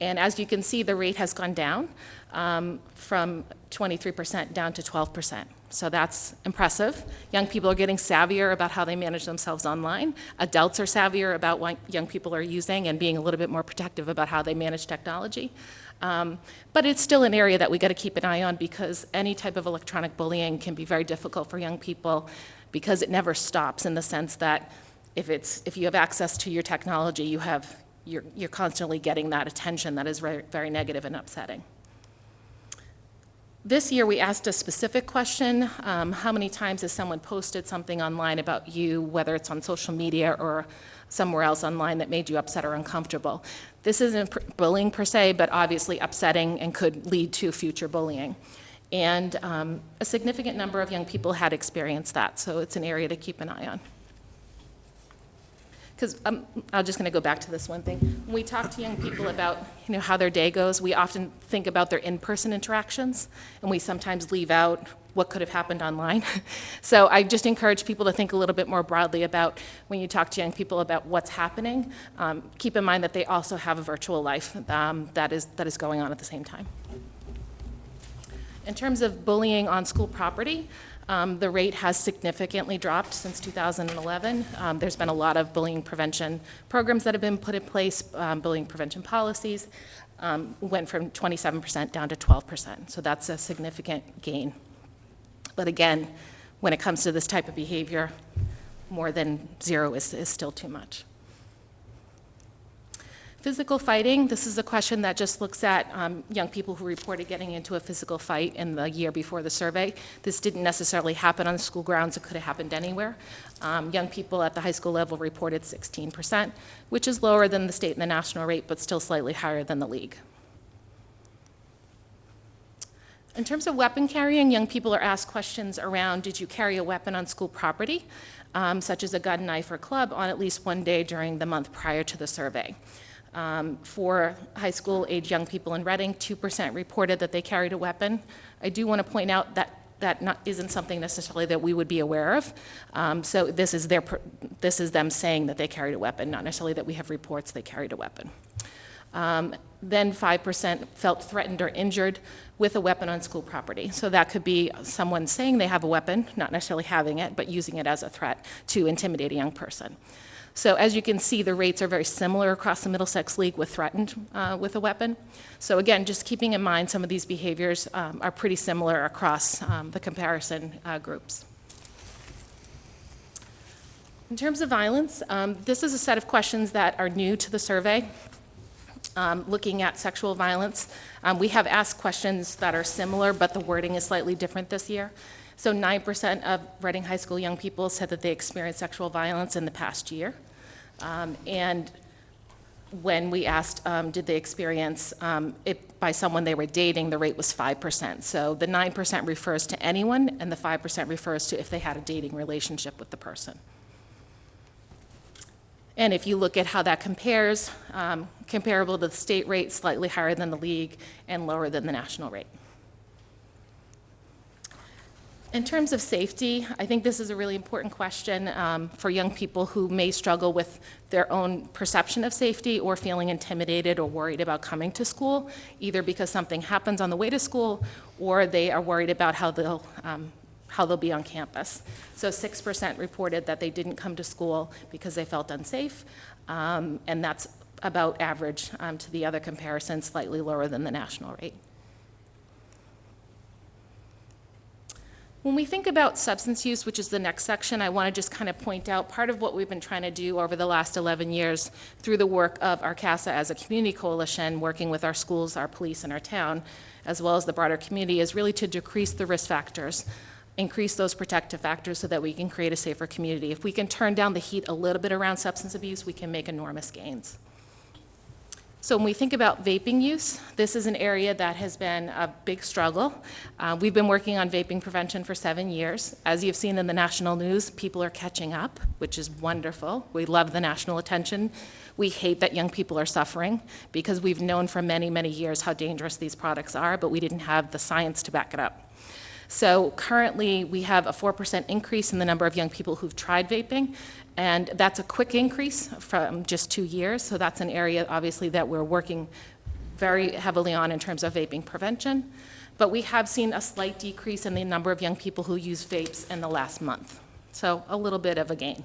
And as you can see, the rate has gone down um, from 23% down to 12%. So that's impressive. Young people are getting savvier about how they manage themselves online. Adults are savvier about what young people are using and being a little bit more protective about how they manage technology. Um, But it's still an area that we got to keep an eye on because any type of electronic bullying can be very difficult for young people because it never stops in the sense that if it's, if you have access to your technology, you have, you're, you're constantly getting that attention that is very, very negative and upsetting. This year, we asked a specific question, um, how many times has someone posted something online about you, whether it's on social media or somewhere else online that made you upset or uncomfortable? This isn't bullying per se, but obviously upsetting and could lead to future bullying. And um, a significant number of young people had experienced that, so it's an area to keep an eye on. Because I'm, I'm just going to go back to this one thing. When we talk to young people about, you know, how their day goes, we often think about their in-person interactions, and we sometimes leave out what could have happened online. So I just encourage people to think a little bit more broadly about when you talk to young people about what's happening. Um, keep in mind that they also have a virtual life um, that is that is going on at the same time. In terms of bullying on school property, um, the rate has significantly dropped since 2011. Um, There's been a lot of bullying prevention programs that have been put in place, um, bullying prevention policies, um, went from 27% down to 12%. So that's a significant gain. But again, when it comes to this type of behavior, more than zero is, is still too much. Physical fighting, this is a question that just looks at um, young people who reported getting into a physical fight in the year before the survey. This didn't necessarily happen on the school grounds, it could have happened anywhere. Um, Young people at the high school level reported 16%, which is lower than the state and the national rate, but still slightly higher than the league. In terms of weapon carrying, young people are asked questions around, did you carry a weapon on school property, um, such as a gun, knife, or club, on at least one day during the month prior to the survey? Um, For high school age young people in Reading, 2% reported that they carried a weapon. I do want to point out that that not, isn't something necessarily that we would be aware of. Um, So this is their, this is them saying that they carried a weapon, not necessarily that we have reports they carried a weapon. Um, Then 5% felt threatened or injured with a weapon on school property. So that could be someone saying they have a weapon, not necessarily having it, but using it as a threat to intimidate a young person. So as you can see, the rates are very similar across the Middlesex League with threatened uh, with a weapon. So again, just keeping in mind some of these behaviors um, are pretty similar across um, the comparison uh, groups. In terms of violence, um, this is a set of questions that are new to the survey um, looking at sexual violence. Um, We have asked questions that are similar, but the wording is slightly different this year. So 9% of Reading High School young people said that they experienced sexual violence in the past year. Um, And when we asked, um, did they experience um, it by someone they were dating, the rate was 5%. So the 9% refers to anyone, and the 5% refers to if they had a dating relationship with the person. And if you look at how that compares, um, comparable to the state rate, slightly higher than the league and lower than the national rate. In terms of safety, I think this is a really important question um, for young people who may struggle with their own perception of safety or feeling intimidated or worried about coming to school, either because something happens on the way to school or they are worried about how they'll um, how they'll be on campus. So 6% reported that they didn't come to school because they felt unsafe, um, and that's about average um, to the other comparisons, slightly lower than the national rate. When we think about substance use, which is the next section, I want to just kind of point out part of what we've been trying to do over the last 11 years through the work of our CASA as a community coalition, working with our schools, our police, and our town, as well as the broader community, is really to decrease the risk factors increase those protective factors so that we can create a safer community. If we can turn down the heat a little bit around substance abuse, we can make enormous gains. So when we think about vaping use, this is an area that has been a big struggle. Uh, we've been working on vaping prevention for seven years. As you've seen in the national news, people are catching up, which is wonderful. We love the national attention. We hate that young people are suffering because we've known for many, many years how dangerous these products are, but we didn't have the science to back it up. So currently, we have a 4% increase in the number of young people who've tried vaping, and that's a quick increase from just two years. So that's an area, obviously, that we're working very heavily on in terms of vaping prevention. But we have seen a slight decrease in the number of young people who use vapes in the last month. So a little bit of a gain.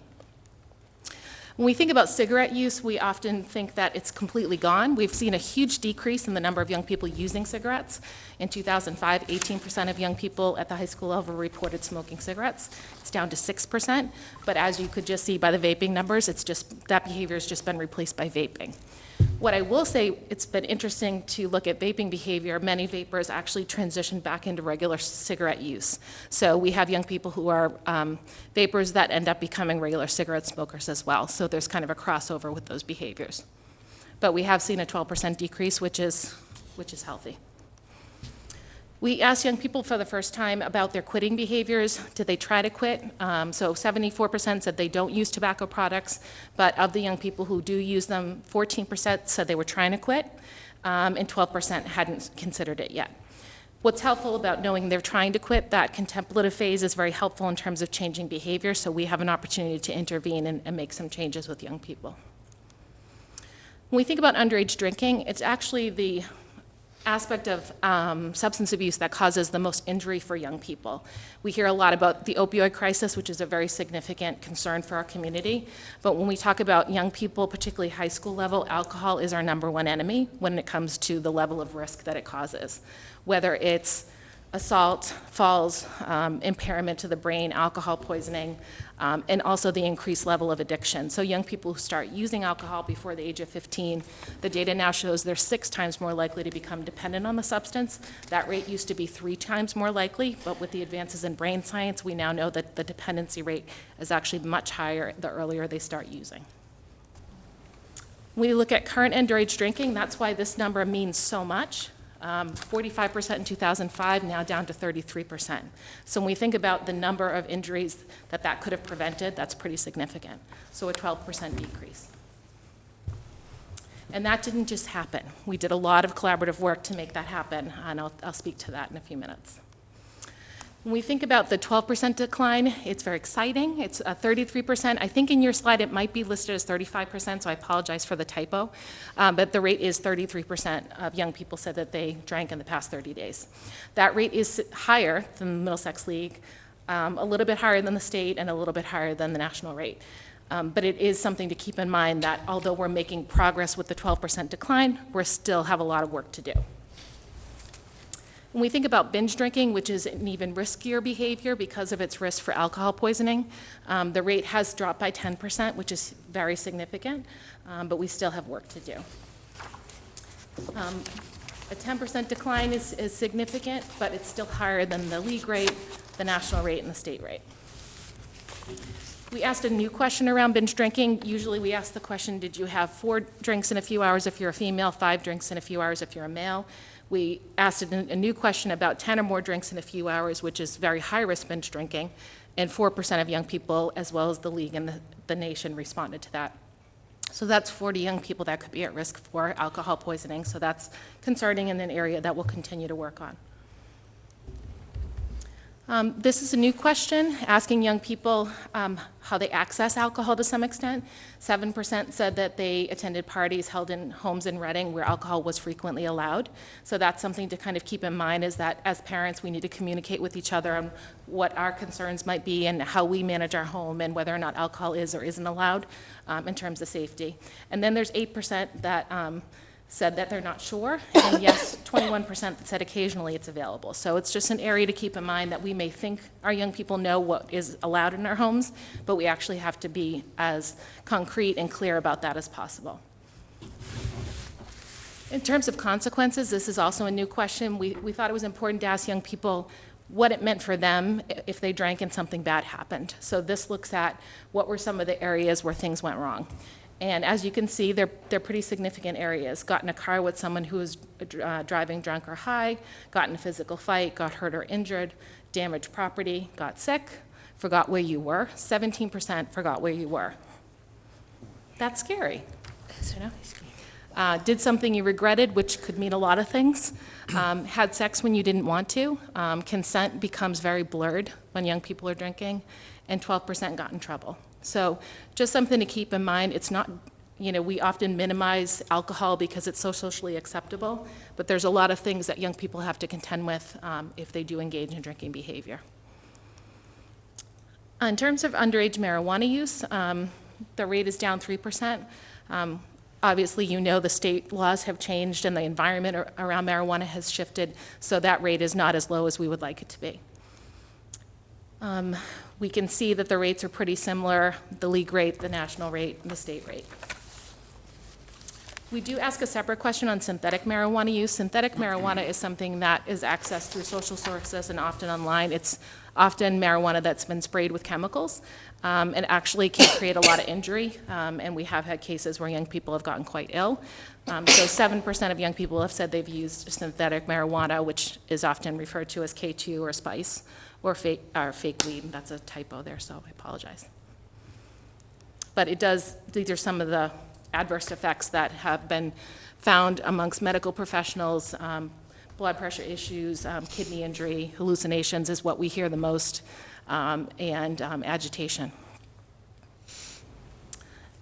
When we think about cigarette use, we often think that it's completely gone. We've seen a huge decrease in the number of young people using cigarettes. In 2005, 18% of young people at the high school level reported smoking cigarettes. It's down to 6%, but as you could just see by the vaping numbers, it's just, that behavior has just been replaced by vaping. What I will say, it's been interesting to look at vaping behavior. Many vapors actually transition back into regular cigarette use. So we have young people who are um, that end up becoming regular cigarette smokers as well. So there's kind of a crossover with those behaviors. But we have seen a 12% decrease, which is, which is healthy. We asked young people for the first time about their quitting behaviors. Did they try to quit? Um, so 74% said they don't use tobacco products, but of the young people who do use them, 14% said they were trying to quit, um, and 12% hadn't considered it yet. What's helpful about knowing they're trying to quit, that contemplative phase is very helpful in terms of changing behavior, so we have an opportunity to intervene and, and make some changes with young people. When we think about underage drinking, it's actually the aspect of um, substance abuse that causes the most injury for young people. We hear a lot about the opioid crisis, which is a very significant concern for our community. But when we talk about young people, particularly high school level, alcohol is our number one enemy when it comes to the level of risk that it causes. Whether it's assault, falls, um, impairment to the brain, alcohol poisoning, um, and also the increased level of addiction. So young people who start using alcohol before the age of 15, the data now shows they're six times more likely to become dependent on the substance. That rate used to be three times more likely, but with the advances in brain science, we now know that the dependency rate is actually much higher the earlier they start using. We look at current underage drinking, that's why this number means so much. Um, 45% in 2005, now down to 33%. So when we think about the number of injuries that that could have prevented, that's pretty significant. So a 12% decrease. And that didn't just happen. We did a lot of collaborative work to make that happen, and I'll, I'll speak to that in a few minutes. When we think about the 12% decline, it's very exciting. It's uh, 33%. I think in your slide it might be listed as 35%, so I apologize for the typo. Um, But the rate is 33% of young people said that they drank in the past 30 days. That rate is higher than the Middlesex League, um, a little bit higher than the state, and a little bit higher than the national rate. Um, But it is something to keep in mind that although we're making progress with the 12% decline, we still have a lot of work to do. When we think about binge drinking, which is an even riskier behavior because of its risk for alcohol poisoning, um, the rate has dropped by 10%, which is very significant, um, but we still have work to do. Um, A 10% decline is, is significant, but it's still higher than the league rate, the national rate, and the state rate. We asked a new question around binge drinking. Usually we ask the question, did you have four drinks in a few hours if you're a female, five drinks in a few hours if you're a male? We asked a new question about 10 or more drinks in a few hours, which is very high-risk binge drinking, and 4% of young people, as well as the league and the, the nation, responded to that. So that's 40 young people that could be at risk for alcohol poisoning, so that's concerning in an area that we'll continue to work on. Um, This is a new question, asking young people um, how they access alcohol to some extent. 7% said that they attended parties held in homes in Reading where alcohol was frequently allowed. So that's something to kind of keep in mind, is that as parents, we need to communicate with each other on what our concerns might be and how we manage our home and whether or not alcohol is or isn't allowed um, in terms of safety. And then there's 8% that um, said that they're not sure, and yes, 21% that said occasionally it's available. So it's just an area to keep in mind that we may think our young people know what is allowed in our homes, but we actually have to be as concrete and clear about that as possible. In terms of consequences, this is also a new question. We, we thought it was important to ask young people what it meant for them if they drank and something bad happened. So this looks at what were some of the areas where things went wrong. And as you can see, they're, they're pretty significant areas. Got in a car with someone who was uh, driving drunk or high, got in a physical fight, got hurt or injured, damaged property, got sick, forgot where you were. 17% forgot where you were. That's scary, you know? Uh, did something you regretted, which could mean a lot of things. Um, had sex when you didn't want to. Um, consent becomes very blurred when young people are drinking, and 12% got in trouble. So just something to keep in mind. It's not, you know, we often minimize alcohol because it's so socially acceptable, but there's a lot of things that young people have to contend with um, if they do engage in drinking behavior. In terms of underage marijuana use, um, the rate is down 3%. Um, Obviously, you know the state laws have changed and the environment around marijuana has shifted, so that rate is not as low as we would like it to be. Um, We can see that the rates are pretty similar, the league rate, the national rate, and the state rate. We do ask a separate question on synthetic marijuana use. Synthetic marijuana is something that is accessed through social sources and often online. It's often marijuana that's been sprayed with chemicals um, and actually can create a lot of injury. Um, And we have had cases where young people have gotten quite ill. Um, So 7% of young people have said they've used synthetic marijuana, which is often referred to as K2 or spice or fake, or fake weed. That's a typo there, so I apologize. But it does, these are some of the adverse effects that have been found amongst medical professionals. Um, Blood pressure issues, um, kidney injury, hallucinations is what we hear the most, um, and um, agitation.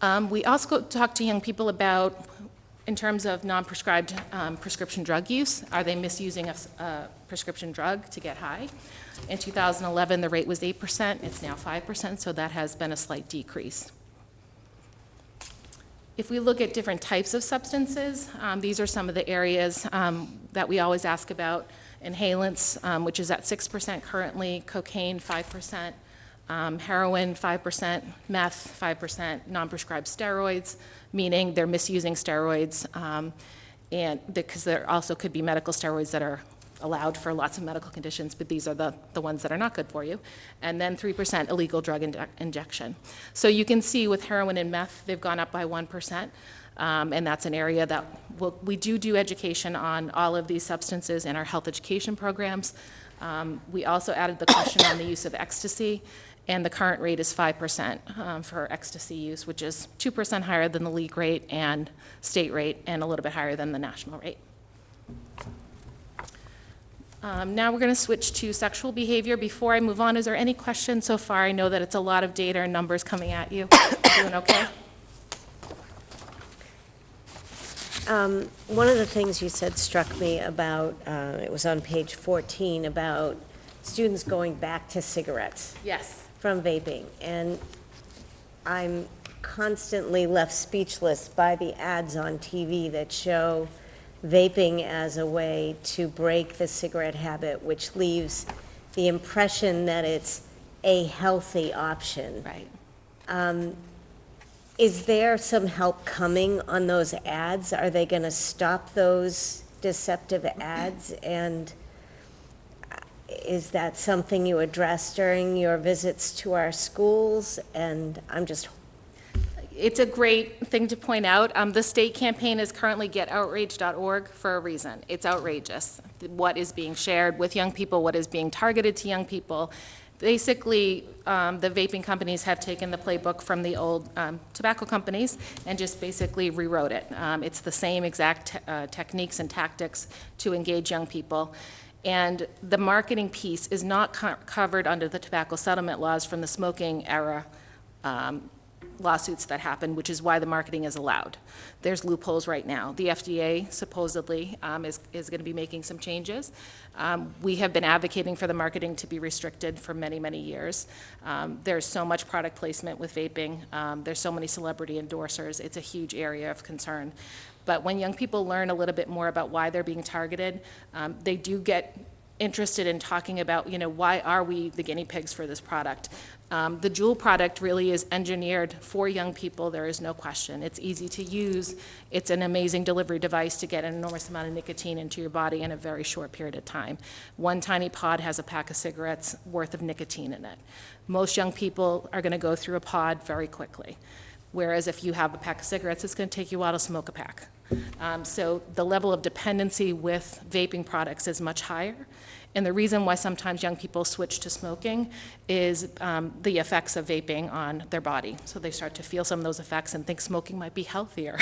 Um, We also talk to young people about, in terms of non-prescribed um, prescription drug use, are they misusing a prescription drug to get high? In 2011, the rate was 8%, it's now 5%, so that has been a slight decrease. If we look at different types of substances, um, these are some of the areas um, that we always ask about. Inhalants, um, which is at 6% currently, cocaine, 5%, um, heroin, 5%, meth, 5%, non-prescribed steroids, meaning they're misusing steroids, um, and because there also could be medical steroids that are allowed for lots of medical conditions, but these are the, the ones that are not good for you. And then 3% illegal drug injec- injection. So you can see with heroin and meth, they've gone up by 1%. Um, and that's an area that we'll, we do do education on all of these substances in our health education programs. Um, we also added the question on the use of ecstasy, and the current rate is 5% um, for ecstasy use, which is 2% higher than the league rate and state rate, and a little bit higher than the national rate. Um, Now we're going to switch to sexual behavior. Before I move on, is there any questions so far? I know that it's a lot of data and numbers coming at you. Doing okay? Um, One of the things you said struck me about, uh, it was on page 14, about students going back to cigarettes Yes. from vaping. And I'm constantly left speechless by the ads on TV that show vaping as a way to break the cigarette habit, which leaves the impression that it's a healthy option. Right. Is there some help coming on those ads? Are they going to stop those deceptive ads? And uh, is that something you address during your visits to our schools? And I'm just, It's a great thing to point out. Um, The state campaign is currently getoutrage.org for a reason. It's outrageous, what is being shared with young people, what is being targeted to young people. Basically, um, the vaping companies have taken the playbook from the old um, tobacco companies and just basically rewrote it. Um, It's the same exact uh, techniques and tactics to engage young people. And the marketing piece is not co- covered under the tobacco settlement laws from the smoking era um, lawsuits that happen, which is why the marketing is allowed. There's loopholes right now. The FDA supposedly um, is, is going to be making some changes. Um, We have been advocating for the marketing to be restricted for many, many years. Um, There's so much product placement with vaping. Um, There's so many celebrity endorsers. It's a huge area of concern. But when young people learn a little bit more about why they're being targeted, um, they do get interested in talking about, you know, why are we the guinea pigs for this product? Um, The Juul product really is engineered for young people, there is no question. It's easy to use, it's an amazing delivery device to get an enormous amount of nicotine into your body in a very short period of time. One tiny pod has a pack of cigarettes worth of nicotine in it. Most young people are going to go through a pod very quickly. Whereas if you have a pack of cigarettes, it's going to take you a while to smoke a pack. Um, So the level of dependency with vaping products is much higher. And the reason why sometimes young people switch to smoking is um, the effects of vaping on their body. So they start to feel some of those effects and think smoking might be healthier,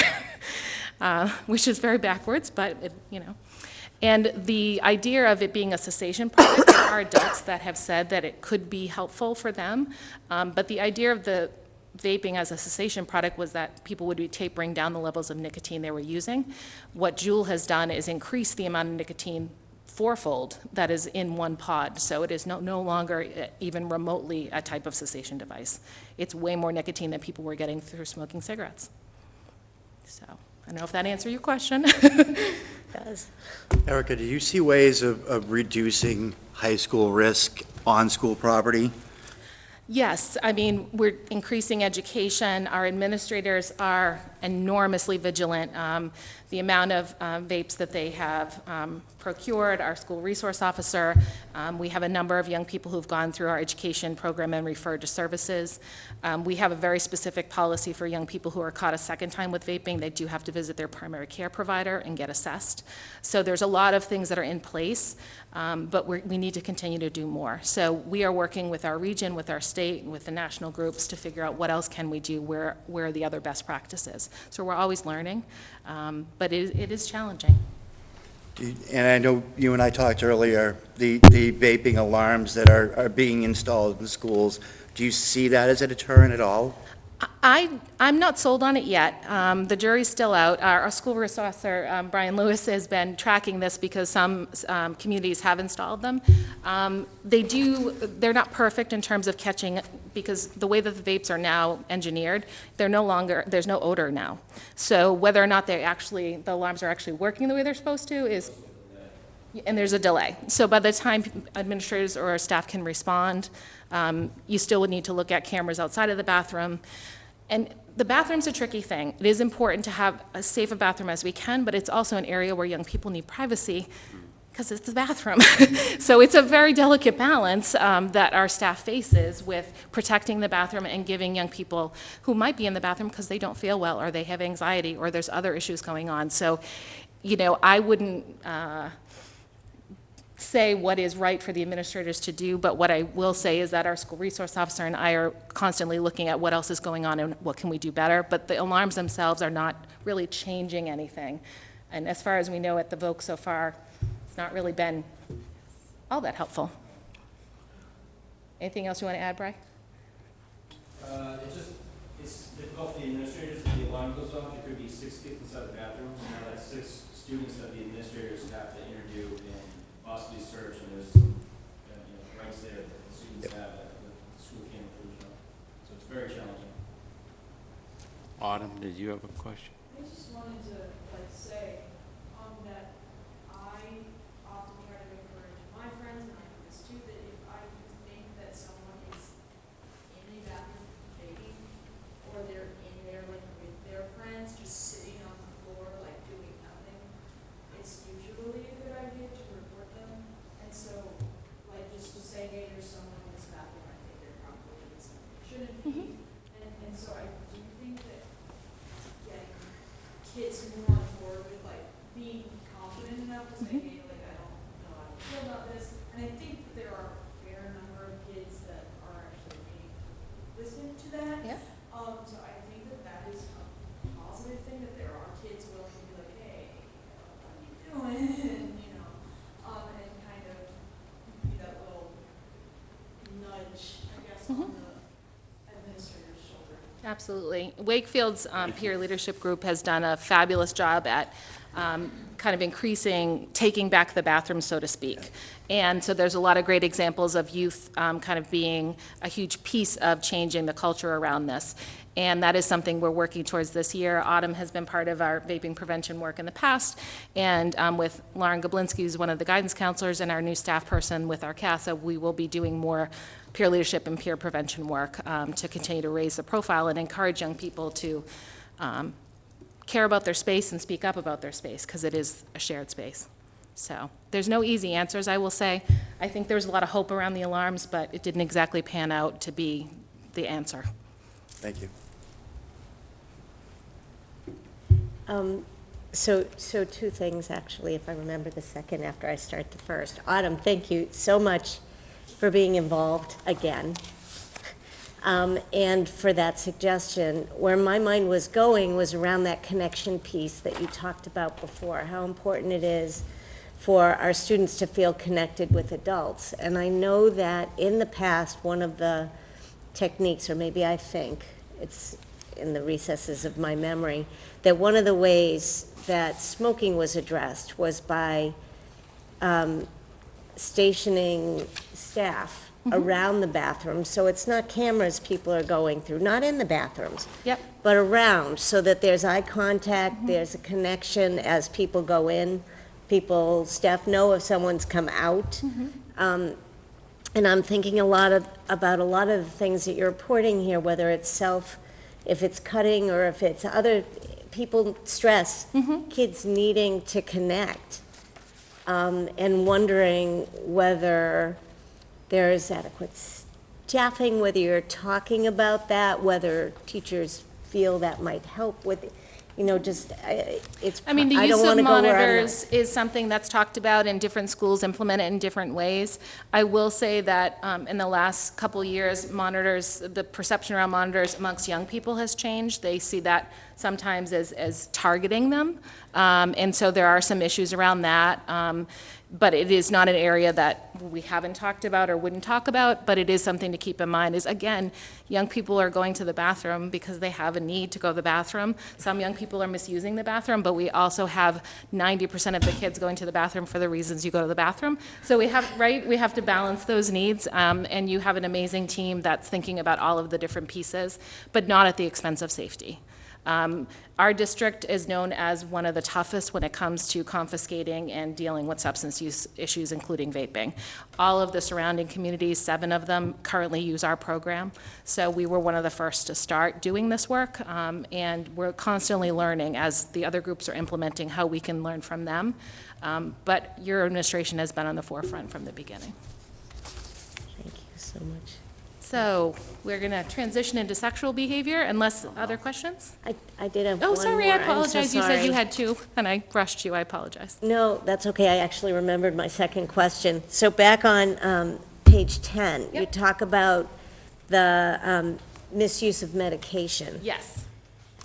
uh, which is very backwards, but, it- you know. And the idea of it being a cessation product, there are adults that have said that it could be helpful for them. Um, But the idea of the vaping as a cessation product was that people would be tapering down the levels of nicotine they were using. What Juul has done is increase the amount of nicotine fourfold that is in one pod. So it is no, no longer even remotely a type of cessation device. It's way more nicotine than people were getting through smoking cigarettes. So, I don't know if that answered your question. does. Erica, do you see ways of, of reducing high school risk on school property? Yes, I mean, we're increasing education. Our administrators are enormously vigilant. Um, The amount of um, vapes that they have um, procured, our school resource officer, um, we have a number of young people who've gone through our education program and referred to services. Um, We have a very specific policy for young people who are caught a second time with vaping. They do have to visit their primary care provider and get assessed. So there's a lot of things that are in place, um, but we need to continue to do more. So we are working with our region, with our state, with the national groups to figure out what else can we do, where, where are the other best practices. So we're always learning, um, but it, it is challenging. And I know you and I talked earlier, the, the vaping alarms that are, are being installed in schools, do you see that as a deterrent at all? I, I'm not sold on it yet. Um, The jury's still out. Our, our school resource officer, um, Brian Lewis, has been tracking this because some um, communities have installed them. Um, They do, they're not perfect in terms of catching, because the way that the vapes are now engineered, they're no longer, there's no odor now. So whether or not they actually, the alarms are actually working the way they're supposed to is, and there's a delay. So by the time administrators or staff can respond, um, you still would need to look at cameras outside of the bathroom. And the bathroom's a tricky thing. It is important to have as safe a bathroom as we can, but it's also an area where young people need privacy because it's the bathroom. so it's a very delicate balance um, that our staff faces with protecting the bathroom and giving young people who might be in the bathroom because they don't feel well or they have anxiety or there's other issues going on. So, you know, I wouldn't. Uh, say what is right for the administrators to do, but what I will say is that our school resource officer and I are constantly looking at what else is going on and what can we do better. But the alarms themselves are not really changing anything. And as far as we know at the Voc so far, it's not really been all that helpful. Anything else you want to add, Bry? Uh, it's just, it's difficult for the administrators, if the alarm goes off, there could be six kids inside the bathrooms, and now that's six students that the administrators have to interview and possibly search, and there's, some, uh, you know, rights there that the students have that the school can't approve of. So it's very challenging. Autumn, did you have a question? I just wanted to, like, say, um, that I often try to encourage my friends, and I do this too, that if I think that someone is in a bathroom bathing, or they're in there, like, with their friends, just sitting on the floor, like, doing nothing, it's usually a good idea to report them, and so, like, just to say, hey, there's someone in this bathroom, I think they're probably in something they shouldn't be, and, and so I do think that getting kids more on board with like being confident enough to say, hey, like, I don't know how to feel about this. And I think that there are a fair number of kids that are actually being listened to that. Yeah. Um, so I think that that is a positive thing, that there are kids willing to be like, hey, what are you doing? You know, um, and kind of be that little nudge, I guess, on the administrator's shoulder. Absolutely. Wakefield's um, peer leadership group has done a fabulous job at um, kind of increasing, taking back the bathroom, so to speak. And so there's a lot of great examples of youth um, kind of being a huge piece of changing the culture around this. And that is something we're working towards this year. Autumn has been part of our vaping prevention work in the past, and um, with Lauren Gablinski, who's one of the guidance counselors, and our new staff person with our CASA, we will be doing more peer leadership and peer prevention work um, to continue to raise the profile and encourage young people to um, care about their space and speak up about their space, because it is a shared space. So there's no easy answers, I will say. I think there's a lot of hope around the alarms, but it didn't exactly pan out to be the answer. Thank you. Um, So, so two things, actually, if I remember the second after I start the first. Autumn, thank you so much for being involved again, um, and for that suggestion. Where my mind was going was around that connection piece that you talked about before, how important it is for our students to feel connected with adults. And I know that in the past, one of the techniques, or maybe I think, it's in the recesses of my memory, that one of the ways that smoking was addressed was by um, stationing staff mm-hmm. around the bathroom, so it's not cameras people are going through, not in the bathrooms, Yep. but around, so that there's eye contact, mm-hmm. there's a connection as people go in. People, staff know if someone's come out. Mm-hmm. Um, And I'm thinking a lot of, about a lot of the things that you're reporting here, whether it's self, if it's cutting, or if it's other, people stress, kids needing to connect, um, and wondering whether there is adequate staffing, whether you're talking about that, whether teachers feel that might help with, you know, just, I- it's, I mean, the I use don't of to go where I'm not. monitors is something that's talked about in different schools implement it in different ways. I will say that um, in the last couple years, monitors, the perception around monitors amongst young people has changed. They see that sometimes as, as targeting them. Um, And so there are some issues around that. Um, But it is not an area that we haven't talked about or wouldn't talk about, but it is something to keep in mind, is again, young people are going to the bathroom because they have a need to go to the bathroom. Some young people are misusing the bathroom, but we also have 90% of the kids going to the bathroom for the reasons you go to the bathroom. So we have, right, we have to balance those needs, um, and you have an amazing team that's thinking about all of the different pieces, but not at the expense of safety. Um, Our district is known as one of the toughest when it comes to confiscating and dealing with substance use issues, including vaping. All of the surrounding communities, seven of them, currently use our program. So we were one of the first to start doing this work, um, and we're constantly learning as the other groups are implementing how we can learn from them. Um, But your administration has been on the forefront from the beginning. Thank you so much. So we're going to transition into sexual behavior unless other questions? I, I did have one Oh, sorry, I I'm so apologize. You said you had two, and I rushed you. I apologize. No, that's okay. I actually remembered my second question. So back on um, page 10, you Yep. talk about the um, misuse of medication. Yes.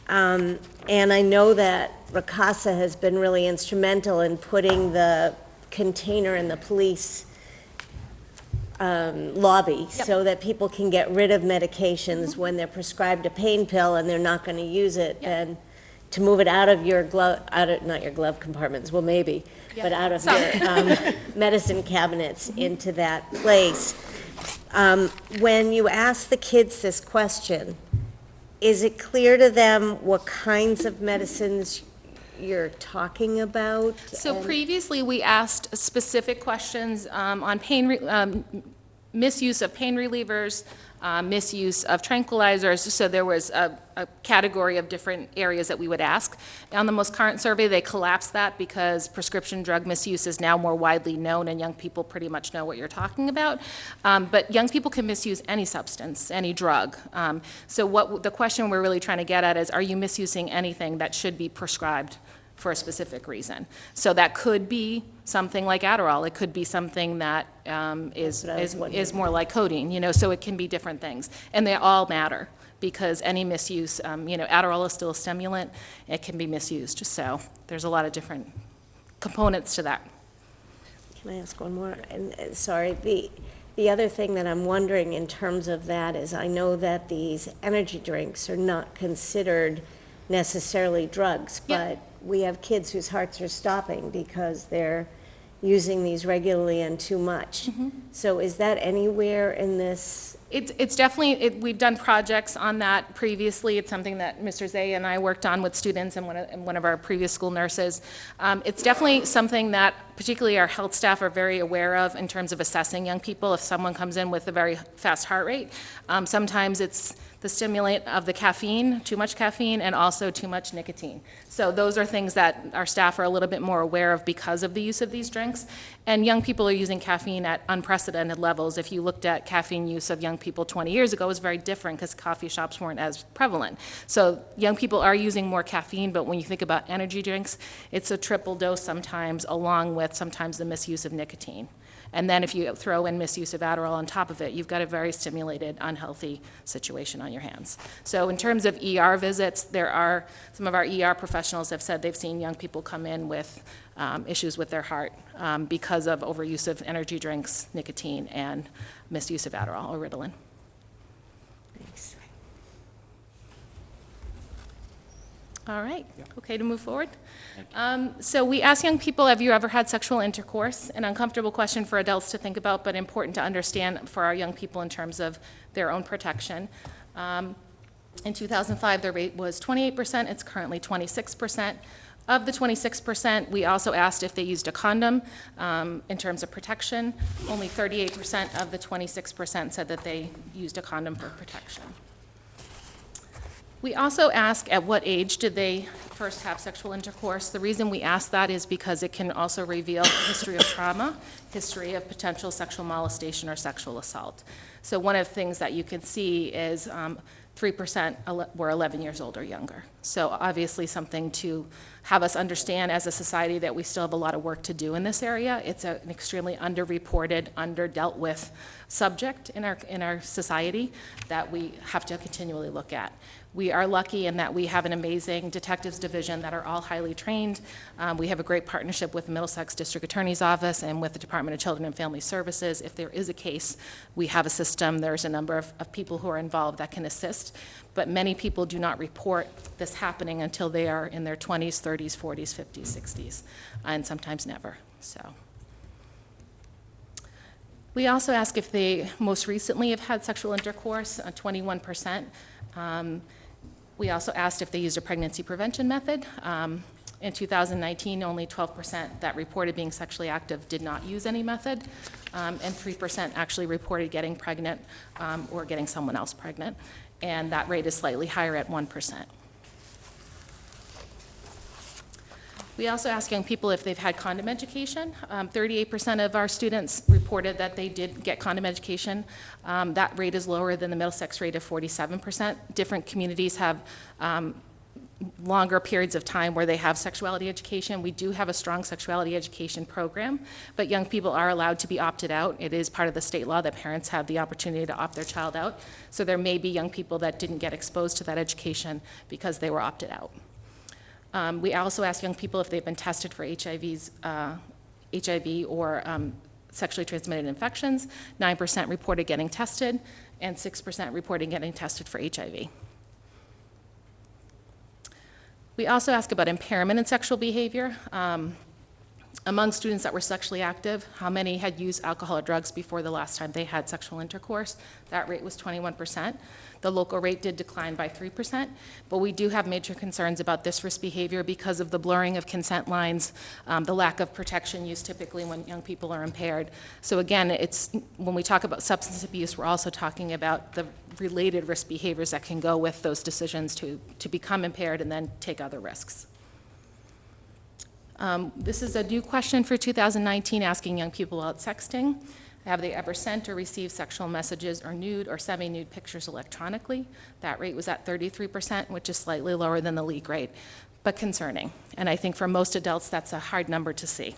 Um, And I know that RCASA has been really instrumental in putting the container in the police um, lobby so that people can get rid of medications when they're prescribed a pain pill and they're not going to use it, and to move it out of your glove, out of, not your glove compartments, well, maybe, but out of your um, medicine cabinets into that place. Um, When you ask the kids this question, is it clear to them what kinds of medicines you're talking about? So And- previously, we asked specific questions um, on pain, re- um, misuse of pain relievers, uh, misuse of tranquilizers, so there was a, a category of different areas that we would ask. On the most current survey, they collapsed that because prescription drug misuse is now more widely known, and young people pretty much know what you're talking about. Um, But young people can misuse any substance, any drug. Um, So what, the question we're really trying to get at is, are you misusing anything that should be prescribed for a specific reason. So that could be something like Adderall, it could be something that um, is, That's what I was is is more like codeine, you know, so it can be different things. And they all matter, because any misuse, um, you know, Adderall is still a stimulant, it can be misused, so there's a lot of different components to that. Can I ask one more? And, uh, sorry, the, the other thing that I'm wondering in terms of that is, I know that these energy drinks are not considered necessarily drugs, Yeah. but we have kids whose hearts are stopping because they're using these regularly and too much. Mm-hmm. So is that anywhere in this? It's, it's definitely, it, we've done projects on that previously. It's something that Mr. Zay and I worked on with students and one of, and one of our previous school nurses. Um, it's definitely something that particularly our health staff are very aware of in terms of assessing young people. If someone comes in with a very fast heart rate, um, sometimes it's the stimulant of the caffeine, too much caffeine, and also too much nicotine. So those are things that our staff are a little bit more aware of because of the use of these drinks. And young people are using caffeine at unprecedented levels. If you looked at caffeine use of young people 20 years ago, it was very different because coffee shops weren't as prevalent. So young people are using more caffeine, but when you think about energy drinks, it's a triple dose sometimes, along with sometimes the misuse of nicotine. And then if you throw in misuse of Adderall on top of it, you've got a very stimulated, unhealthy situation on your hands. So in terms of ER visits, there are, some of our ER professionals have said they've seen young people come in with um, issues with their heart um, because of overuse of energy drinks, nicotine, and misuse of Adderall or Ritalin. Thanks. All right, okay to move forward? Um, So we ask young people, have you ever had sexual intercourse? An uncomfortable question for adults to think about, but important to understand for our young people in terms of their own protection. Um, In 2005, the rate was 28%, it's currently 26%. Of the 26%, we also asked if they used a condom um, in terms of protection. Only 38% of the 26% said that they used a condom for protection. We also ask at what age did they first have sexual intercourse. The reason we ask that is because it can also reveal history of trauma, history of potential sexual molestation or sexual assault. So one of the things that you can see is um, 3% ele- were 11 years old or younger. So obviously something to have us understand as a society that we still have a lot of work to do in this area. It's a- an extremely underreported, under-dealt with subject in our, in our society that we have to continually look at. We are lucky in that we have an amazing detectives division that are all highly trained. Um, We have a great partnership with the Middlesex District Attorney's Office and with the Department of Children and Family Services. If there is a case, we have a system, there's a number of, of people who are involved that can assist. But many people do not report this happening until they are in their 20s, 30s, 40s, 50s, 60s, and sometimes never, so. We also ask if they most recently have had sexual intercourse, uh, 21%. Um, We also asked if they used a pregnancy prevention method. Um, In 2019, only 12% that reported being sexually active did not use any method, um, and 3% actually reported getting pregnant um, or getting someone else pregnant, and that rate is slightly higher at 1%. We also ask young people if they've had condom education. Um, 38% of our students reported that they did get condom education. Um, That rate is lower than the Middlesex rate of 47%. Different communities have um, longer periods of time where they have sexuality education. We do have a strong sexuality education program, but young people are allowed to be opted out. It is part of the state law that parents have the opportunity to opt their child out. So there may be young people that didn't get exposed to that education because they were opted out. Um, We also ask young people if they've been tested for HIVs, uh, HIV or um, sexually transmitted infections, 9% reported getting tested, and 6% reported getting tested for HIV. We also ask about impairment in sexual behavior. Um, among students that were sexually active, how many had used alcohol or drugs before the last time they had sexual intercourse? That rate was 21%. The local rate did decline by 3%, but we do have major concerns about this risk behavior because of the blurring of consent lines, um, the lack of protection used typically when young people are impaired. So again, it's, when we talk about substance abuse, we're also talking about the related risk behaviors that can go with those decisions to, to become impaired and then take other risks. Um, This is a new question for 2019, asking young people about sexting. Have they ever sent or received sexual messages or nude or semi-nude pictures electronically? That rate was at 33%, which is slightly lower than the league rate, but concerning. And I think for most adults, that's a hard number to see.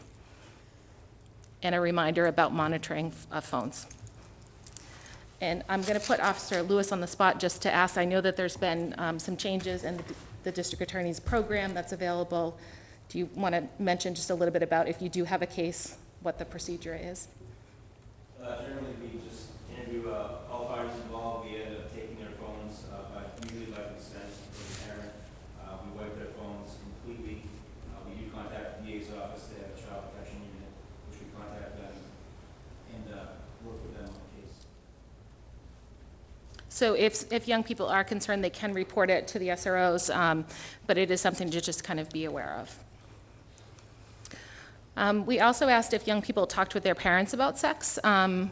And a reminder about monitoring of phones. And I'm going to put Officer Lewis on the spot just to ask, I know that there's been um, some changes in the- the district attorney's program that's available. Do you want to mention just a little bit about if you do have a case, what the procedure is? Uh, generally, we just interview, uh, all parties involved, we end up taking their phones, uh, by, usually by consent of the parent. Uh, we wipe their phones completely. Uh, we do contact the DA's office, they have a child protection unit, which we contact them and, uh, work with them on the case. So if, if young people are concerned, they can report it to the SROs, um, but it is something to just kind of be aware of. Um, We also asked if young people talked with their parents about sex, um,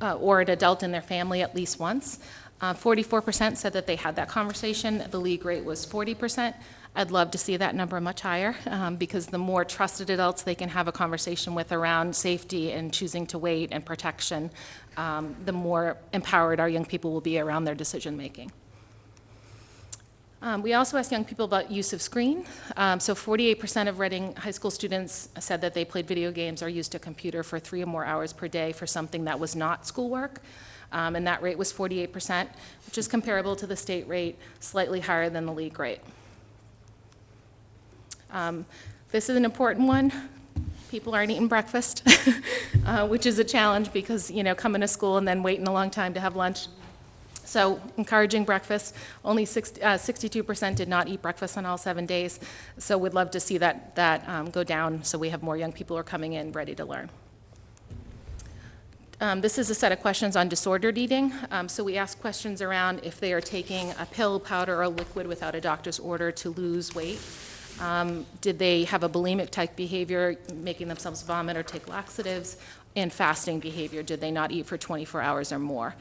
uh, or an adult in their family at least once. Uh, 44% said that they had that conversation. The league rate was 40%. I'd love to see that number much higher, um, because the more trusted adults they can have a conversation with around safety and choosing to wait and protection, um, the more empowered our young people will be around their decision-making. Um, We also asked young people about use of screen. Um, So 48% of Reading High School students said that they played video games or used a computer for three or more hours per day for something that was not schoolwork. Um, And that rate was 48%, which is comparable to the state rate, slightly higher than the league rate. Um, This is an important one. People aren't eating breakfast, uh, which is a challenge because, you know, coming to school and then waiting a long time to have lunch so encouraging breakfast, only uh, 62% did not eat breakfast on all seven days. So we'd love to see that, that um, go down so we have more young people who are coming in ready to learn. Um, This is a set of questions on disordered eating. Um, So we ask questions around if they are taking a pill, powder, or liquid without a doctor's order to lose weight. Um, Did they have a bulimic type behavior, making themselves vomit or take laxatives? And fasting behavior, did they not eat for 24 hours or more?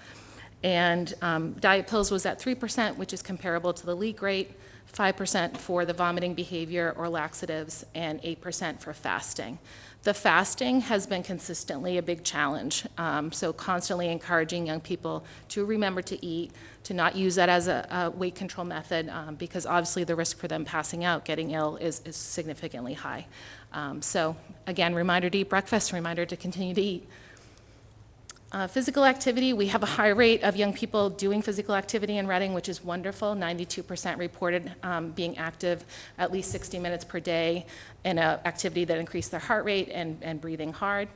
And um, diet pills was at 3%, which is comparable to the league rate, 5% for the vomiting behavior or laxatives, and 8% for fasting. The fasting has been consistently a big challenge, um, so constantly encouraging young people to remember to eat, to not use that as a, a weight control method, um, because obviously the risk for them passing out, getting ill, is, is significantly high. Um, so again, reminder to eat breakfast, reminder to continue to eat. Uh, Physical activity, we have a high rate of young people doing physical activity in Reading, which is wonderful. 92% reported um, being active at least 60 minutes per day in an activity that increased their heart rate and, and breathing hard.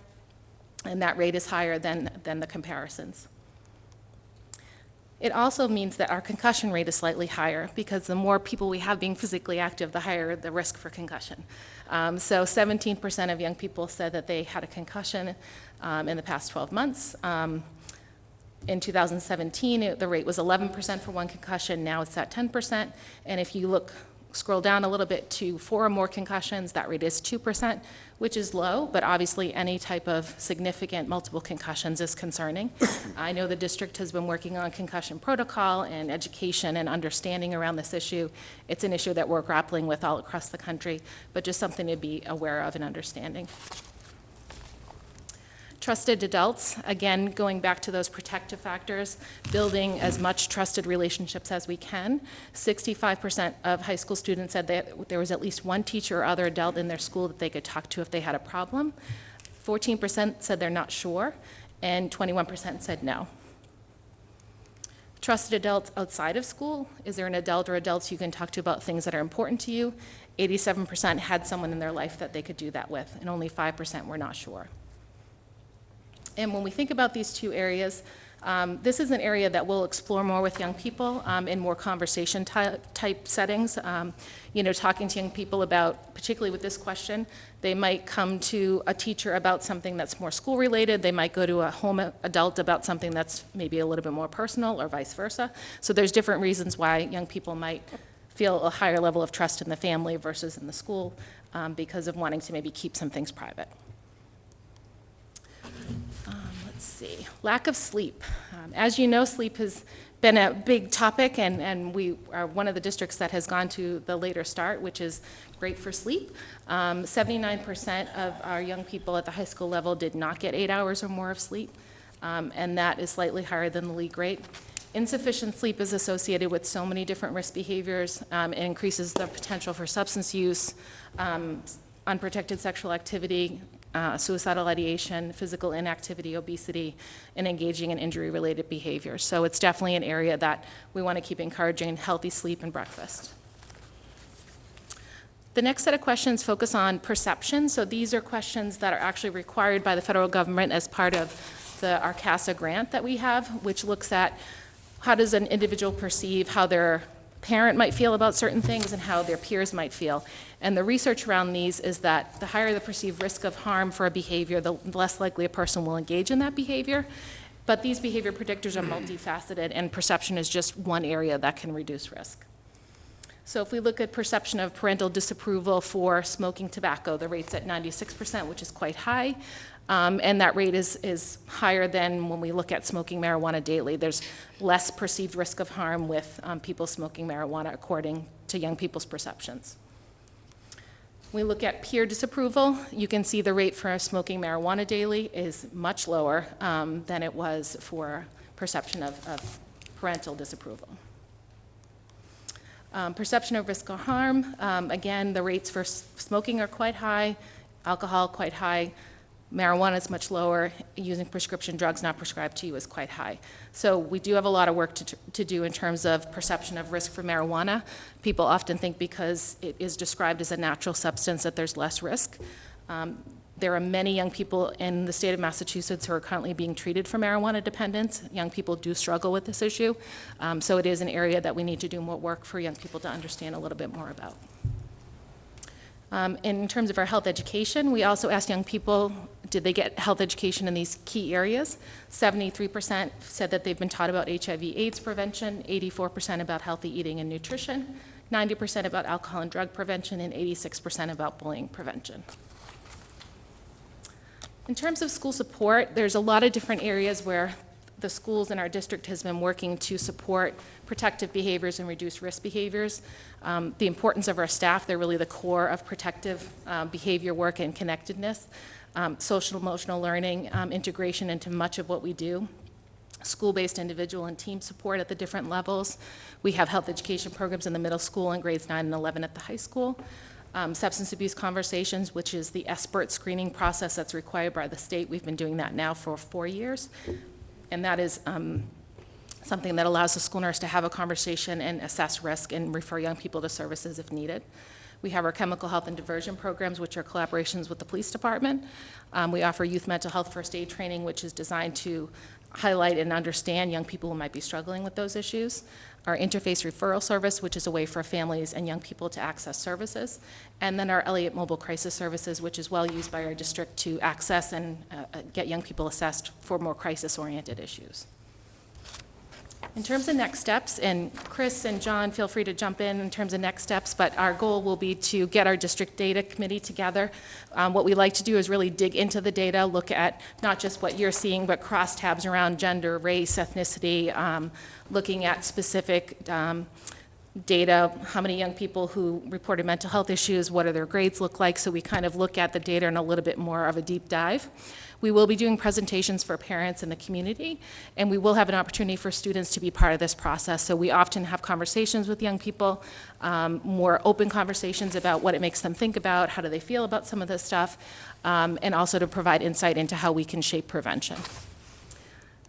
And that rate is higher than, than the comparisons. It also means that our concussion rate is slightly higher because the more people we have being physically active, the higher the risk for concussion. Um, so 17% of young people said that they had a concussion um, in the past 12 months. Um, in 2017, it- the rate was 11% for one concussion, now it's at 10%. And if you look, scroll down a little bit to four or more concussions, that rate is 2%, which is low, but obviously any type of significant multiple concussions is concerning. I know the district has been working on concussion protocol and education and understanding around this issue. It's an issue that we're grappling with all across the country, but just something to be aware of and understanding. Trusted adults, again, going back to those protective factors, building as much trusted relationships as we can. 65% of high school students said that there was at least one teacher or other adult in their school that they could talk to if they had a problem. 14% said they're not sure, and 21% said no. Trusted adults outside of school, is there an adult or adults you can talk to about things that are important to you? 87% had someone in their life that they could do that with, and only 5% were not sure. And when we think about these two areas, um, this is an area that we'll explore more with young people um, in more conversation ty- type settings. Um, you know, talking to young people about, particularly with this question, they might come to a teacher about something that's more school related. They might go to a home adult about something that's maybe a little bit more personal, or vice versa. So there's different reasons why young people might feel a higher level of trust in the family versus in the school um, because of wanting to maybe keep some things private. Um, Let's see, lack of sleep. Um, As you know, sleep has been a big topic, and, and we are one of the districts that has gone to the later start, which is great for sleep. Um, 79% of our young people at the high school level did not get eight hours or more of sleep, um, and that is slightly higher than the league rate. Insufficient sleep is associated with so many different risk behaviors. Um, It increases the potential for substance use, um, unprotected sexual activity, uh, suicidal ideation, physical inactivity, obesity, and engaging in injury-related behaviors. So it's definitely an area that we want to keep encouraging healthy sleep and breakfast. The next set of questions focus on perception. So these are questions that are actually required by the federal government as part of the RCASA grant that we have, which looks at how does an individual perceive how their parent might feel about certain things and how their peers might feel. And the research around these is that the higher the perceived risk of harm for a behavior, the less likely a person will engage in that behavior. But these behavior predictors are multifaceted, and perception is just one area that can reduce risk. So if we look at perception of parental disapproval for smoking tobacco, the rate's at 96%, which is quite high. Um, and that rate is, is higher than when we look at smoking marijuana daily. There's less perceived risk of harm with um, people smoking marijuana according to young people's perceptions. We look at peer disapproval. You can see the rate for smoking marijuana daily is much lower um, than it was for perception of, of parental disapproval. Um, Perception of risk or harm, um, again, the rates for smoking are quite high, alcohol quite high, marijuana is much lower, using prescription drugs not prescribed to you is quite high. So we do have a lot of work to, to do in terms of perception of risk for marijuana. People often think because it is described as a natural substance that there's less risk. Um, There are many young people in the state of Massachusetts who are currently being treated for marijuana dependence. Young people do struggle with this issue, Um, so it is an area that we need to do more work for young people to understand a little bit more about. Um, In terms of our health education, we also asked young people, did they get health education in these key areas? 73% said that they've been taught about HIV/AIDS prevention, 84% about healthy eating and nutrition, 90% about alcohol and drug prevention, and 86% about bullying prevention. In terms of school support, there's a lot of different areas where the schools in our district has been working to support protective behaviors and reduce risk behaviors. Um, The importance of our staff, they're really the core of protective uh, behavior work and connectedness, um, social emotional learning, um, integration into much of what we do school-based individual and team support at the different levels. We have health education programs in the middle school and grades 9 and 11 at the high school. Um, Substance abuse conversations, which is the SBIRT screening process that's required by the state. We've been doing that now for four years. And that is um, something that allows the school nurse to have a conversation and assess risk and refer young people to services if needed. We have our chemical health and diversion programs, which are collaborations with the police department. Um, We offer youth mental health first aid training, which is designed to highlight and understand young people who might be struggling with those issues. Our interface referral service, which is a way for families and young people to access services. And then our Eliot Mobile Crisis Services, which is well used by our district to access and uh, uh, get young people assessed for more crisis-oriented issues. In terms of next steps, and Chris and John, feel free to jump in in terms of next steps, but our goal will be to get our district data committee together. Um, What we like to do is really dig into the data, look at not just what you're seeing, but crosstabs around gender, race, ethnicity, um, looking at specific um, data, how many young people who reported mental health issues, what do their grades look like, so we kind of look at the data in a little bit more of a deep dive. We will be doing presentations for parents in the community, and we will have an opportunity for students to be part of this process. So we often have conversations with young people, um, more open conversations about what it makes them think about, how do they feel about some of this stuff, um, and also to provide insight into how we can shape prevention.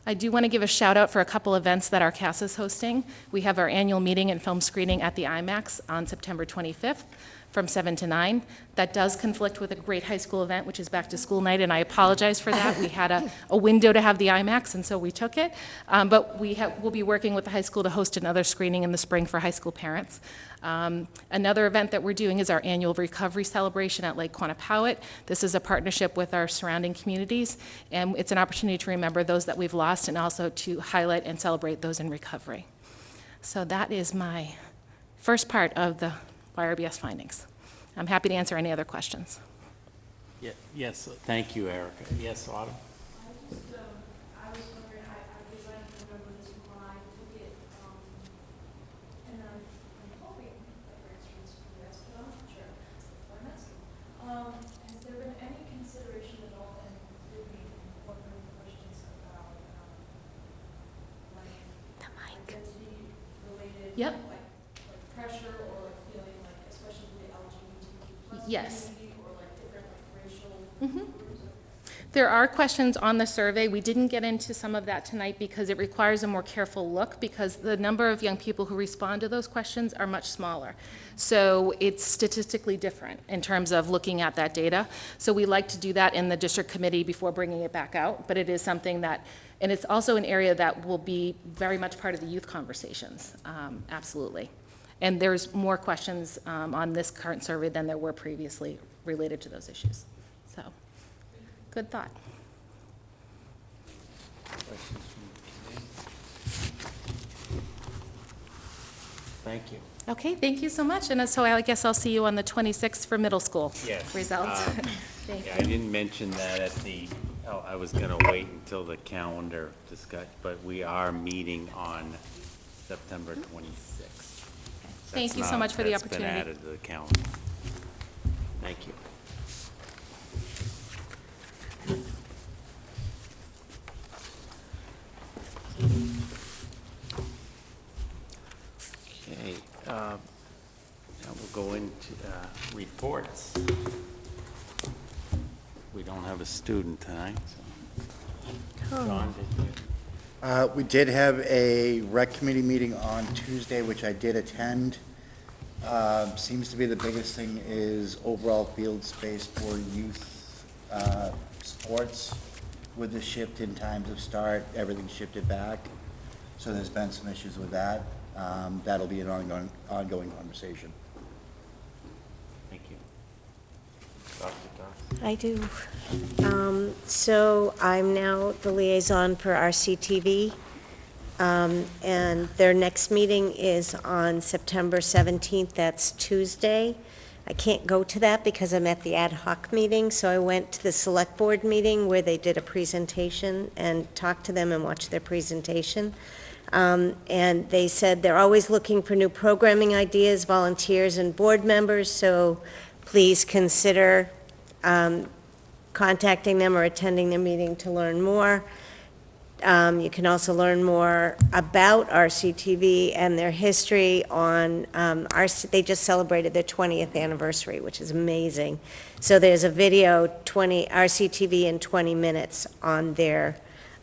I do want to give a shout out for a couple events that our CAS is hosting. We have our annual meeting and film screening at the IMAX on September 25th. From 7 to 9. That does conflict with a great high school event, which is back to school night, and I apologize for that. We had a, a window to have the IMAX, and so we took it. Um, But we we'll be working with the high school to host another screening in the spring for high school parents. Um, Another event that we're doing is our annual recovery celebration at Lake Quannapowitt. This is a partnership with our surrounding communities, and it's an opportunity to remember those that we've lost and also to highlight and celebrate those in recovery. So that is my first part of the YRBS findings. I'm happy to answer any other questions. Ye- Yes, thank you, Erica. Yes, Autumn? I just, um, I was wondering, I, I, because I don't remember this when I took it, um, and I'm, I'm hoping that for instance, for the rest, but I'm not sure, that's what I'm asking. Um, has there been any consideration at all, and did we incorporate questions about, um, like, identity-related? Yep. Like, like pressure, or like feeling like, especially with the LGBTQ plus Yes. racial Mhm. There are questions on the survey. We didn't get into some of that tonight because it requires a more careful look because the number of young people who respond to those questions are much smaller. So it's statistically different in terms of looking at that data. So we like to do that in the district committee before bringing it back out, but it is something that, and it's also an area that will be very much part of the youth conversations, um, absolutely. And there's more questions um, on this current survey than there were previously related to those issues. So, good thought. Questions from the committee? Thank you. Okay, thank you so much, and so I guess I'll see you on the 26th for middle school Yes, results. um, Thank Yeah, you. I didn't mention that at the, oh, I was gonna wait until the calendar discuss, but we are meeting on September twenty-sixth. Thank you so much for the That's been opportunity. added to the calendar. Thank you. Okay, uh, now we'll go into uh, reports. We don't have a student tonight, so. John, did you? Uh, We did have a rec committee meeting on Tuesday, which I did attend. Uh, Seems to be the biggest thing is overall field space for youth uh, sports. With the shift in times of start, everything shifted back. So there's been some issues with that. Um, That'll be an ongoing, ongoing conversation. Thank you. I do. Um, So I'm now the liaison for RCTV, um, and their next meeting is on September 17th, that's Tuesday. I can't go to that because I'm at the ad hoc meeting, so I went to the select board meeting where they did a presentation and talked to them and watched their presentation. Um, And they said they're always looking for new programming ideas, volunteers, and board members, so please consider um, contacting them or attending their meeting to learn more. Um, You can also learn more about RCTV and their history on, um, RC they just celebrated their 20th anniversary, which is amazing. So there's a video, 20, RCTV in 20 minutes on their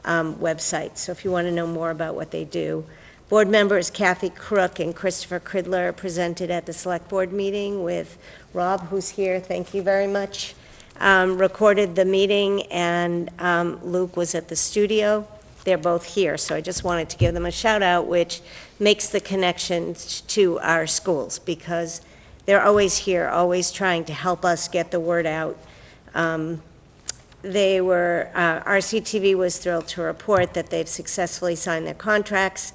um, website. So if you want to know more about what they do. Board members Kathy Crook and Christopher Cridler presented at the Select Board meeting with Rob, who's here, thank you very much. Um, Recorded the meeting, and um, Luke was at the studio. They're both here, so I just wanted to give them a shout out, which makes the connection to our schools, because they're always here, always trying to help us get the word out. Um, They were, uh, RCTV was thrilled to report that they've successfully signed their contracts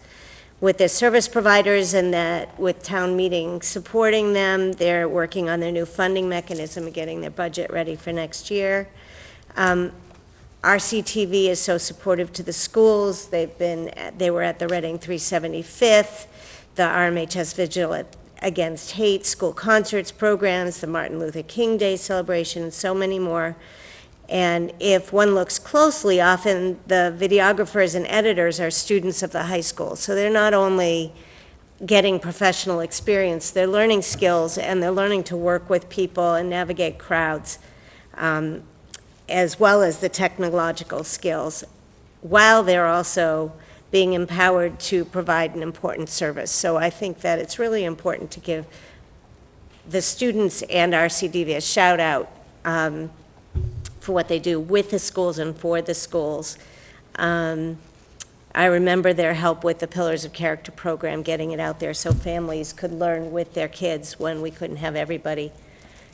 with their service providers and that with town meeting supporting them, they're working on their new funding mechanism and getting their budget ready for next year. Um, RCTV is so supportive to the schools. They've been, they were at the Reading 375th, the RMHS Vigil Against Hate, school concerts programs, the Martin Luther King Day celebration, and so many more. And if one looks closely, often the videographers and editors are students of the high school. So they're not only getting professional experience, they're learning skills and they're learning to work with people and navigate crowds, um, as well as the technological skills, while they're also being empowered to provide an important service. So I think that it's really important to give the students and RCTV, a shout out um, for what they do with the schools and for the schools. Um, I remember their help with the Pillars of Character program, getting it out there so families could learn with their kids when we couldn't have everybody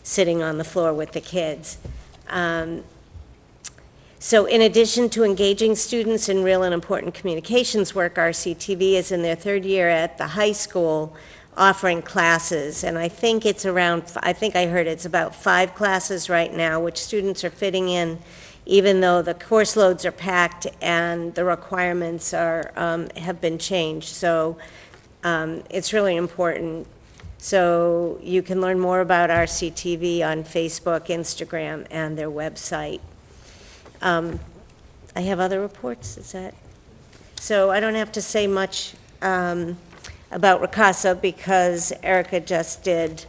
sitting on the floor with the kids. Um, So in addition to engaging students in real and important communications work, RCTV is in their third year at the high school offering classes, and I think it's around, I think I heard it's about five classes right now, which students are fitting in, even though the course loads are packed and the requirements are, um, have been changed. So um, it's really important. So you can learn more about RCTV on Facebook, Instagram, and their website. Um, I have other reports, is that? So I don't have to say much um, about RCASA because Erica just did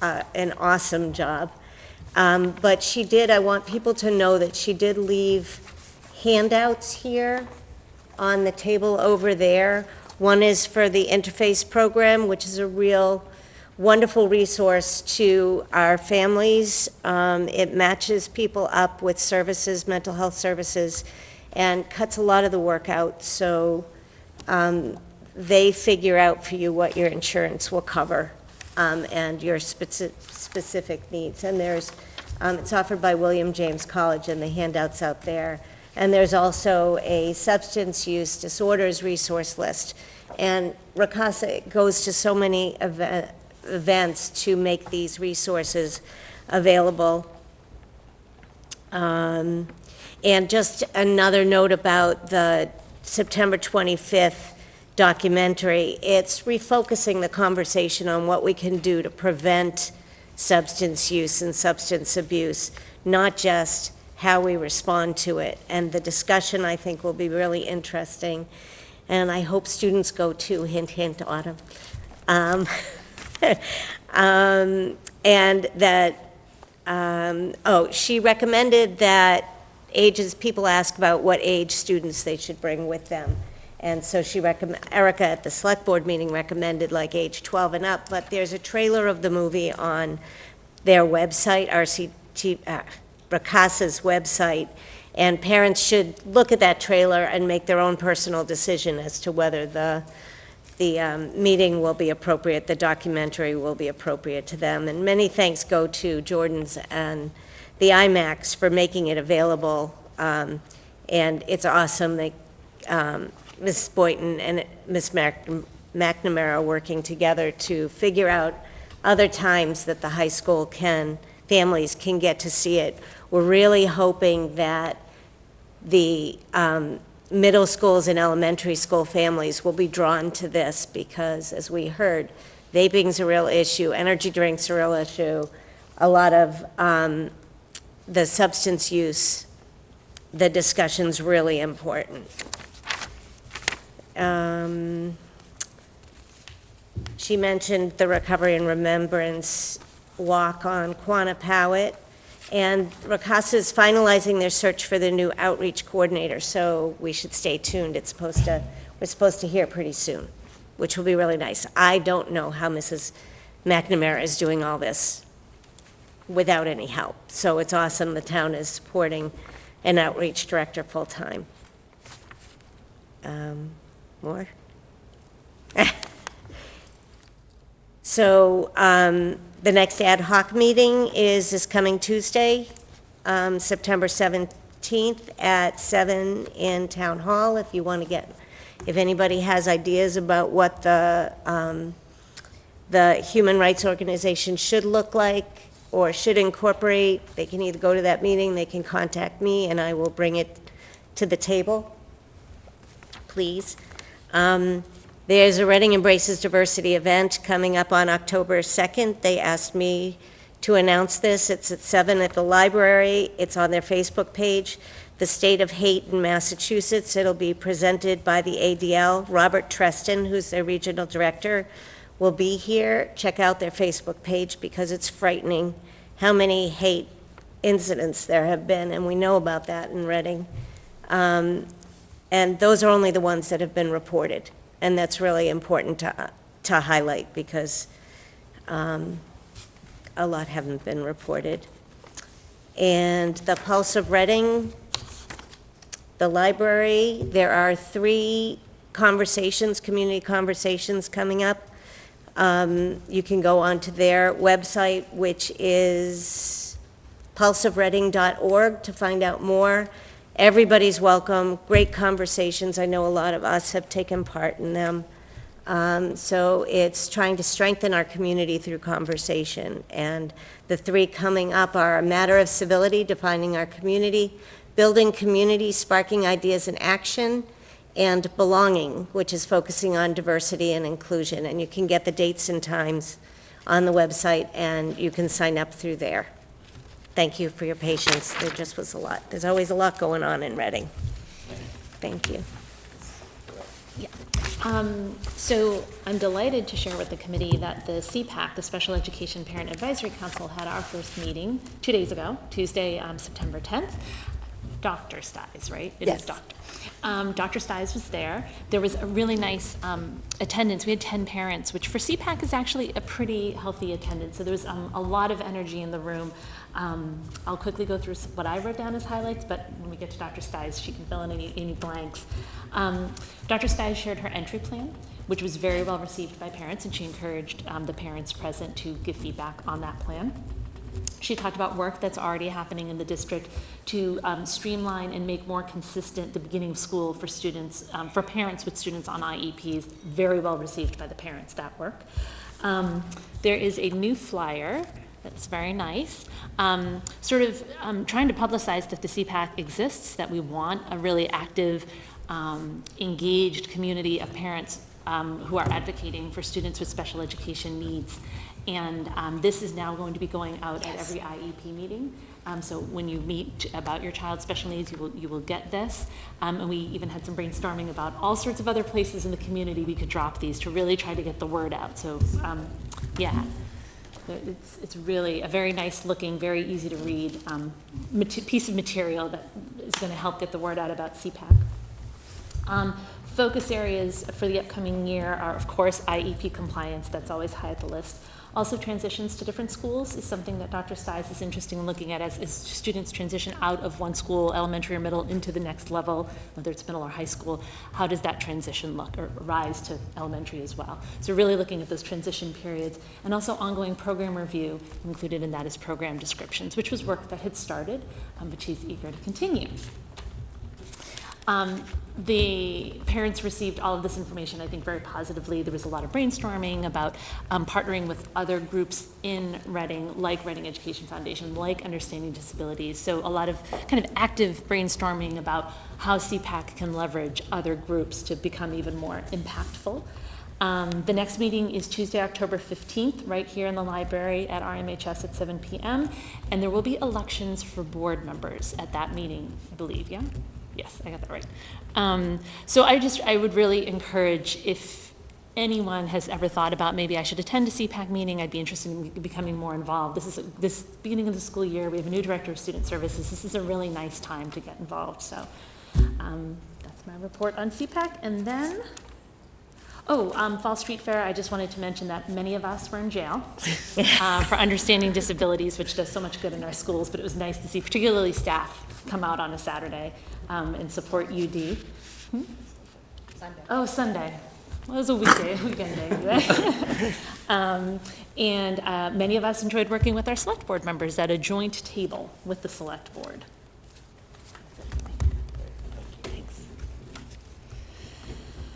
uh, an awesome job. Um, But she did, I want people to know that she did leave handouts here on the table over there. One is for the interface program, which is a real wonderful resource to our families. Um, It matches people up with services, mental health services, and cuts a lot of the work out. So um, they figure out for you what your insurance will cover um, and your speci- specific needs. And there's, um, it's offered by William James College and the handouts out there. And there's also a substance use disorders resource list. And RCASA goes to so many eve- events to make these resources available. Um, And just another note about the September 25th documentary, it's refocusing the conversation on what we can do to prevent substance use and substance abuse, not just how we respond to it. And the discussion, I think, will be really interesting, and I hope students go too, hint, hint, Autumn. Um, um, And that, um, oh, she recommended that ages, people ask about what age students they should bring with them. And so she Erica at the select board meeting recommended like age 12 and up, but there's a trailer of the movie on their website, RCT, uh, RCASA's website, and parents should look at that trailer and make their own personal decision as to whether the, the um, meeting will be appropriate, the documentary will be appropriate to them. And many thanks go to Jordan's and the IMAX for making it available. Um, And it's awesome that um, Ms. Boynton and Ms. McNamara working together to figure out other times that the high school can, families can get to see it. We're really hoping that the um, middle schools and elementary school families will be drawn to this because, as we heard, vaping's a real issue, energy drinks are a real issue, a lot of um, the substance use, the discussion's really important. Um, She mentioned the Recovery and Remembrance Walk on Quannapowitt, and RCASA is finalizing their search for the new outreach coordinator, so we should stay tuned. It's supposed to, we're supposed to hear pretty soon, which will be really nice. I don't know how Mrs. McNamara is doing all this without any help, so it's awesome the town is supporting an outreach director full-time. Um, More? So um, the next ad hoc meeting is this coming Tuesday, um, September 17th at 7 in Town Hall. If you want to get, if anybody has ideas about what the, um, the Human Rights Organization should look like or should incorporate, they can either go to that meeting, they can contact me, and I will bring it to the table, please. Um, There's a Reading Embraces Diversity event coming up on October 2nd. They asked me to announce this. It's at 7 at the library. It's on their Facebook page. The State of Hate in Massachusetts. It'll be presented by the ADL. Robert Trestan, who's their regional director, will be here. Check out their Facebook page because it's frightening how many hate incidents there have been, and we know about that in Reading. Um, And those are only the ones that have been reported. And that's really important to, to highlight because um, a lot haven't been reported. And the Pulse of Reading, the library, there are three conversations, community conversations coming up. Um, You can go onto their website, which is pulseofreading.org to find out more. Everybody's welcome, great conversations. I know a lot of us have taken part in them. Um, So it's trying to strengthen our community through conversation. And the three coming up are a matter of civility, defining our community, building community, sparking ideas and action, and belonging, which is focusing on diversity and inclusion. And you can get the dates and times on the website, and you can sign up through there. Thank you for your patience. There just was a lot. There's always a lot going on in Reading. Thank you. Um, So I'm delighted to share with the committee that the SEPAC, the Special Education Parent Advisory Council, had our first meeting two days ago, Tuesday, um, September 10th. Dr. Stiles, right? It is Yes. Dr. Um, Dr. Stiles was there. There was a really nice um, attendance. We had 10 parents, which for SEPAC is actually a pretty healthy attendance. So there was um, a lot of energy in the room. Um, I'll quickly go through what I wrote down as highlights, but when we get to Dr. Stiles, she can fill in any, any blanks. Um, Dr. Stiles shared her entry plan, which was very well received by parents, and she encouraged um, the parents present to give feedback on that plan. She talked about work that's already happening in the district to um, streamline and make more consistent the beginning of school for students, um, for parents with students on IEPs. Very well received by the parents, that work. Um, There is a new flyer that's very nice, um, sort of um, trying to publicize that the SEPAC exists, that we want a really active, um, engaged community of parents um, who are advocating for students with special education needs. And um, this is now going to be going out at every IEP meeting. Um, So when you meet about your child's special needs, you will, you will get this. Um, And we even had some brainstorming about all sorts of other places in the community we could drop these to really try to get the word out. So, um, yeah, it's, it's really a very nice looking, very easy to read um, piece of material that is going to help get the word out about SEPAC. Um, Focus areas for the upcoming year are, of course, IEP compliance, that's always high at the list. Also, transitions to different schools is something that Dr. Stiles is interested in looking at as, as students transition out of one school, elementary or middle, into the next level, whether it's middle or high school. How does that transition look, or rise to elementary as well? So really looking at those transition periods, and also ongoing program review, included in that is program descriptions, which was work that had started, um, but she's eager to continue. Um, The parents received all of this information, I think, very positively. There was a lot of brainstorming about um, partnering with other groups in Reading, like Reading Education Foundation, like Understanding Disabilities. So a lot of kind of active brainstorming about how SEPAC can leverage other groups to become even more impactful. Um, The next meeting is Tuesday, October 15th, right here in the library at RMHS at 7 PM. And there will be elections for board members at that meeting, I believe, yeah? Yes, I got that right. Um, So I just, I would really encourage, if anyone has ever thought about, maybe I should attend a SEPAC meeting, I'd be interested in becoming more involved. This is, a- this beginning of the school year, we have a new director of student services. This is a really nice time to get involved, so um, that's my report on SEPAC. And then, oh, um, Fall Street Fair, I just wanted to mention that many of us were in jail uh, for understanding disabilities, which does so much good in our schools, but it was nice to see particularly staff come out on a Saturday um, and support UD. Hmm? Oh, Sunday. Well, it was a weekday, weekend day. anyway. Um, And uh, many of us enjoyed working with our select board members at a joint table with the select board. Thanks.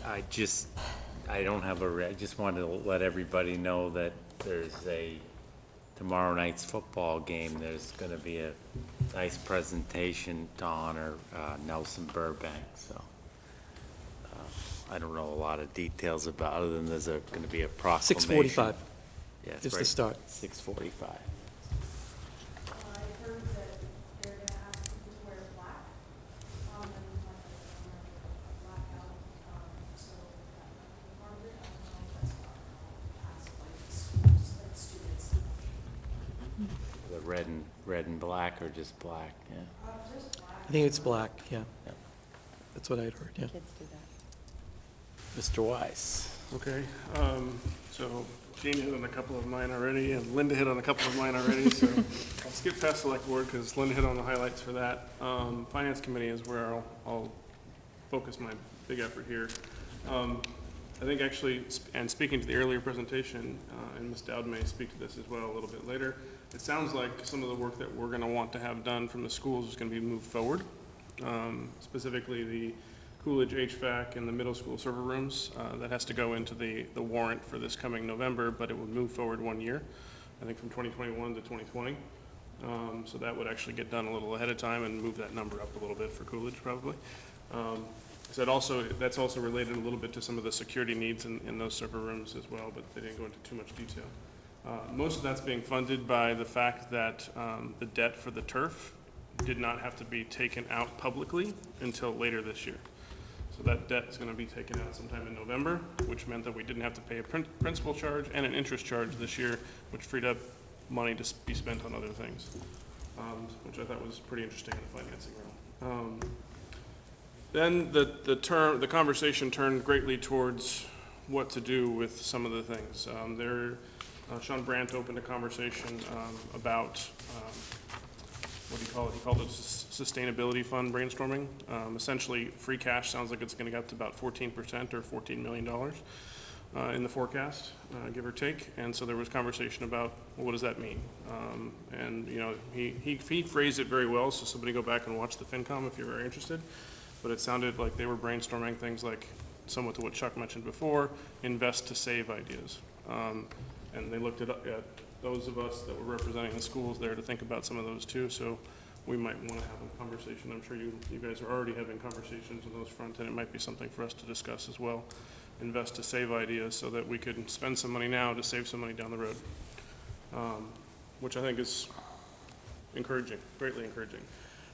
I just, I don't have a, I just wanted to let everybody know that there's a, tomorrow night's football game, there's gonna be a nice presentation to honor uh, Nelson Burbank, so. uh, I don't know a lot of details about, other than there's gonna be a proclamation. 6:45 Yeah, it's is the start. Six forty-five. I heard that they're gonna ask people to wear black, um, and like, a blackout, um, so that might be part of it, I don't know if that's part of, ask like schools, like students. The red and, red and black, or just black, yeah. Just black. I think it's black, yeah. Yep. That's what I'd heard, yeah. Mr. Weiss. Okay, um, so Jane hit on a couple of mine already, and Linda hit on a couple of mine already, so I'll skip past select board, because Linda hit on the highlights for that. Um, Finance committee is where I'll, I'll focus my big effort here. Um, I think actually, sp- and speaking to the earlier presentation, uh, and Ms. Dowd may speak to this as well a little bit later, it sounds like some of the work that we're gonna want to have done from the schools is gonna be moved forward. Um, Specifically, the Coolidge HVAC and the middle school server rooms, uh, that has to go into the, the warrant for this coming November, but it would move forward one year, I think from 2021 to 2020. Um, So that would actually get done a little ahead of time and move that number up a little bit for Coolidge, probably. Um, So that also, that's also related a little bit to some of the security needs in, in those server rooms as well, but they didn't go into too much detail. Uh, Most of that's being funded by the fact that um, the debt for the turf did not have to be taken out publicly until later this year. So that debt is gonna be taken out sometime in November, which meant that we didn't have to pay a prin- principal charge and an interest charge this year, which freed up money to be spent on other things, um, which I thought was pretty interesting in the financing realm. Um, Then the, the term, the conversation turned greatly towards what to do with some of the things. Um, There, uh, Sean Brandt opened a conversation um, about, um, what do you call it? He called it sus- sustainability fund brainstorming. Um, Essentially, free cash sounds like it's going to get up to about fourteen percent or fourteen million dollars uh, in the forecast, uh, give or take. And so there was conversation about, well, what does that mean? Um, And, you know, he, he he phrased it very well, so somebody go back and watch the FinCom if you're very interested. But it sounded like they were brainstorming things like, somewhat to what Chuck mentioned before, invest to save ideas. Um, And they looked at, at those of us that were representing the schools there to think about some of those too, so we might want to have a conversation. I'm sure you, you guys are already having conversations on those fronts, and it might be something for us to discuss as well. Invest to save ideas so that we could spend some money now to save some money down the road. Um, Which I think is encouraging, greatly encouraging.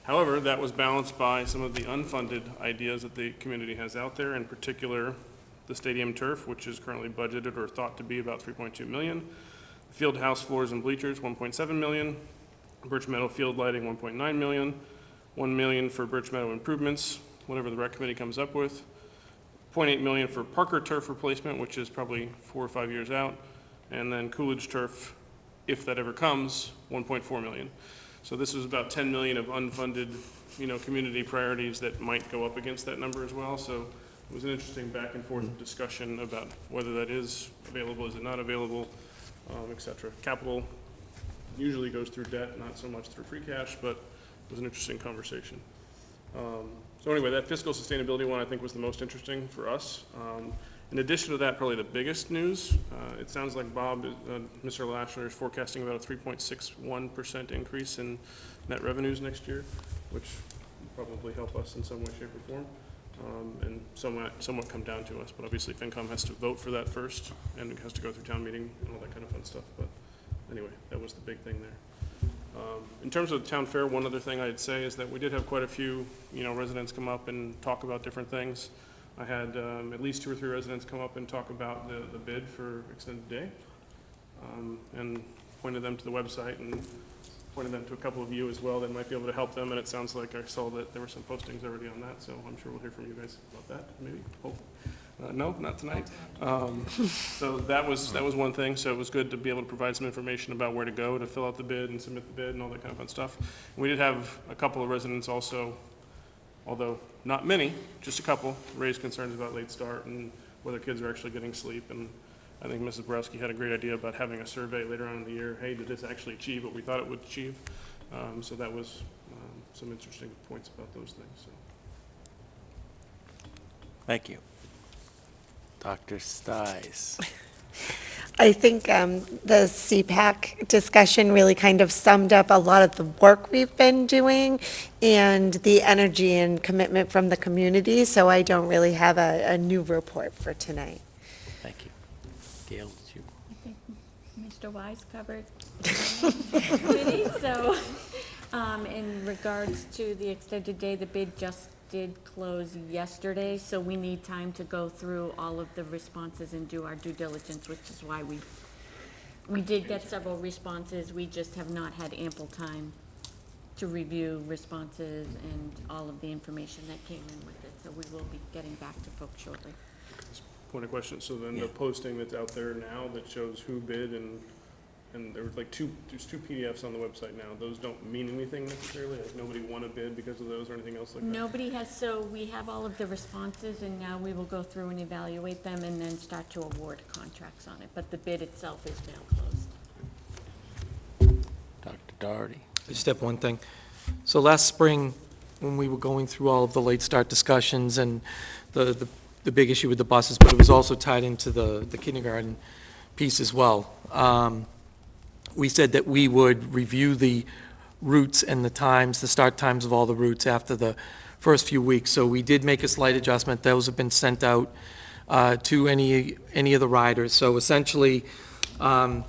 However, that was balanced by some of the unfunded ideas that the community has out there, in particular, the stadium turf, which is currently budgeted or thought to be about 3.2 million. Field house floors and bleachers, 1.7 million. Birch Meadow field lighting, 1.9 million. 1 million for Birch Meadow improvements, whatever the rec committee comes up with. 0.8 million for Parker turf replacement, which is probably four or five years out. And then Coolidge turf, if that ever comes, 1.4 million. So this is about 10 million of unfunded, you know, community priorities that might go up against that number as well. So it was an interesting back and forth discussion about whether that is available, is it not available, um, et cetera. Capital usually goes through debt, not so much through free cash, but it was an interesting conversation. Um, So anyway, that fiscal sustainability one, I think, was the most interesting for us. Um, In addition to that, probably the biggest news, uh, it sounds like Bob, uh, Mr. LeLacheur is forecasting about a 3.61% increase in net revenues next year, which will probably help us in some way, shape, or form, um, and somewhat, somewhat come down to us. But obviously, FinCom has to vote for that first, and it has to go through town meeting and all that kind of fun stuff. But anyway, that was the big thing there. Um, In terms of the town fair, one other thing I'd say is that we did have quite a few, you know, residents come up and talk about different things. I had um, at least two or three residents come up and talk about the, the bid for extended day, um, and pointed them to the website and pointed them to a couple of you as well that might be able to help them, and it sounds like I saw that there were some postings already on that, so I'm sure we'll hear from you guys about that, maybe, hope. Uh, No, not tonight. Um, So that was, that was one thing, so it was good to be able to provide some information about where to go to fill out the bid and submit the bid and all that kind of fun stuff. We did have a couple of residents also, although not many, just a couple, raise concerns about late start and whether kids are actually getting sleep. And I think Mrs. Borawski had a great idea about having a survey later on in the year, hey, did this actually achieve what we thought it would achieve? Um, So that was um, some interesting points about those things, so. Thank you. Dr. Stiles. I think um, the SEPAC discussion really kind of summed up a lot of the work we've been doing and the energy and commitment from the community, so I don't really have a, a new report for tonight. Thank you. Gail, did you? I think Mr. Wise covered committee, so, um, in regards to the extended day, the bid just did close yesterday, so we need time to go through all of the responses and do our due diligence, which is why we, we did get several responses, we just have not had ample time to review responses and all of the information that came in with it, so we will be getting back to folks shortly. point of question, so then the posting that's out there now that shows who bid and, and there was like two, there's two PDFs on the website now, those don't mean anything necessarily, like nobody won a bid because of those or anything else like that? Nobody has, so we have all of the responses, and now we will go through and evaluate them and then start to award contracts on it. But the bid itself is now closed. Dr. Doherty. I just have one thing. So last spring, when we were going through all of the late start discussions and the, the, the big issue with the buses, but it was also tied into the, the kindergarten piece as well. Um, we said that we would review the routes and the times, the start times of all the routes after the first few weeks. So we did make a slight adjustment. Those have been sent out uh, to any, any of the riders. So essentially, um,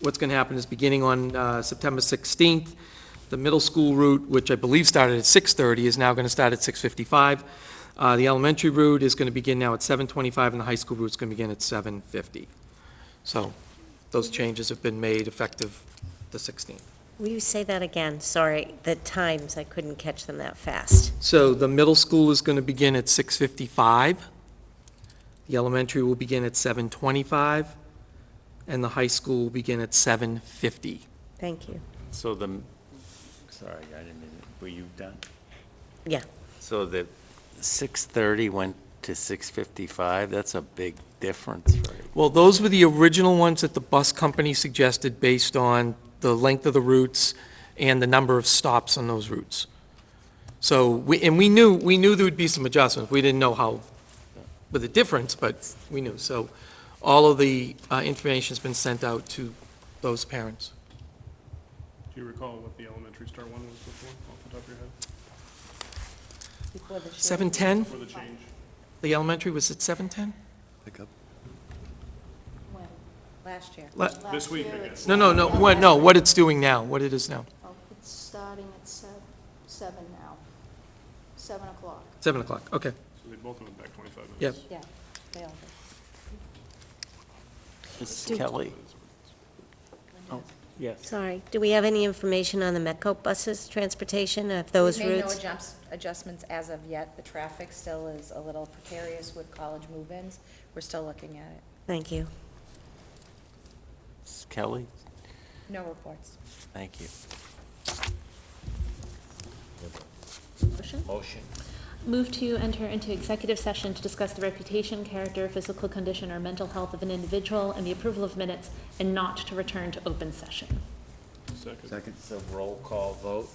what's going to happen is beginning on uh, September 16th, the middle school route, which I believe started at 6:30, is now going to start at 6:55. Uh, The elementary route is going to begin now at 7:25, and the high school route is going to begin at 7:50. So those changes have been made effective the 16th. Will you say that again? Sorry, the times, I couldn't catch them that fast. So the middle school is going to begin at 6:55. The elementary will begin at 7:25, and the high school will begin at 7:50. Thank you. So the, sorry, I didn't mean, were you done? Yeah. So the 6:30 went to 6:55, that's a big difference, right? Well, those were the original ones that the bus company suggested based on the length of the routes and the number of stops on those routes. So, we and we knew, we knew there would be some adjustments. We didn't know how, with the difference, but we knew. So all of the uh, information's been sent out to those parents. Do you recall what the elementary start one was before, off the top of your head? 7:10? For the change? The elementary was at 7:10? Pick up. When? Last year. La- This week, I guess. No, no, no, what, no, what it's doing now, what it is now. Oh, it's starting at sev- seven now, seven o'clock. 7 o'clock, okay. So they both went back twenty-five Yep. minutes. Yeah, they all did. Mrs. Kelly? Oh, yes. Sorry. Do we have any information on the Metco buses, transportation of those We've made no routes? adjust- adjustments as of yet. The traffic still is a little precarious with college move-ins. We're still looking at it. Thank you. Mrs. Kelly? No reports. Thank you. Motion? Motion. Move to enter into executive session to discuss the reputation, character, physical condition, or mental health of an individual and the approval of minutes, and not to return to open session. Second. Second. So roll call vote?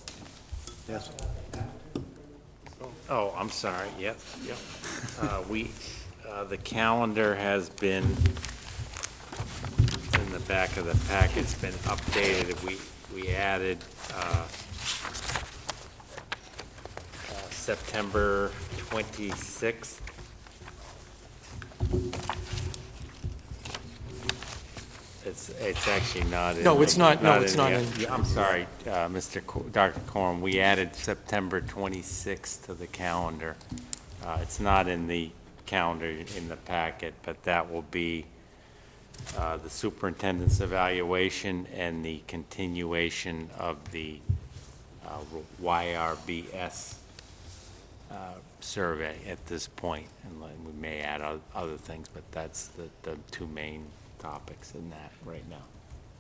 Yes. Oh, I'm sorry, yep, yep. Uh, We, uh, the calendar has been, in the back of the pack, it's been updated. We, we added uh, uh, September 26th. It's, it's actually not in. No, it's not- no, it's in not the- in. Yeah, I'm sorry, uh, Mr. Co- Dr. Corum, we added September 26th to the calendar. Uh, It's not in the calendar in the packet, but that will be uh, the superintendent's evaluation and the continuation of the uh, YRBS uh, survey at this point. And we may add o- other things, but that's the, the two main topics in that right now.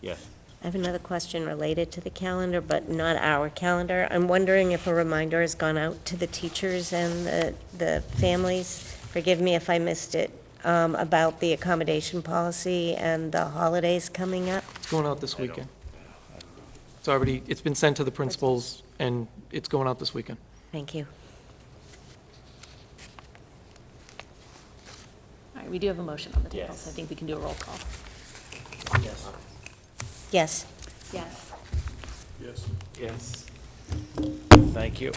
Yes? I have another question related to the calendar, but not our calendar. I'm wondering if a reminder has gone out to the teachers and the, the families, forgive me if I missed it, um, about the accommodation policy and the holidays coming up? It's going out this weekend. It's already, it's been sent to the principals, and it's going out this weekend. Thank you. All right, we do have a motion on the table, Yes. so I think we can do a roll call. Yes. Yes. Yes. Yes. Yes. Thank you.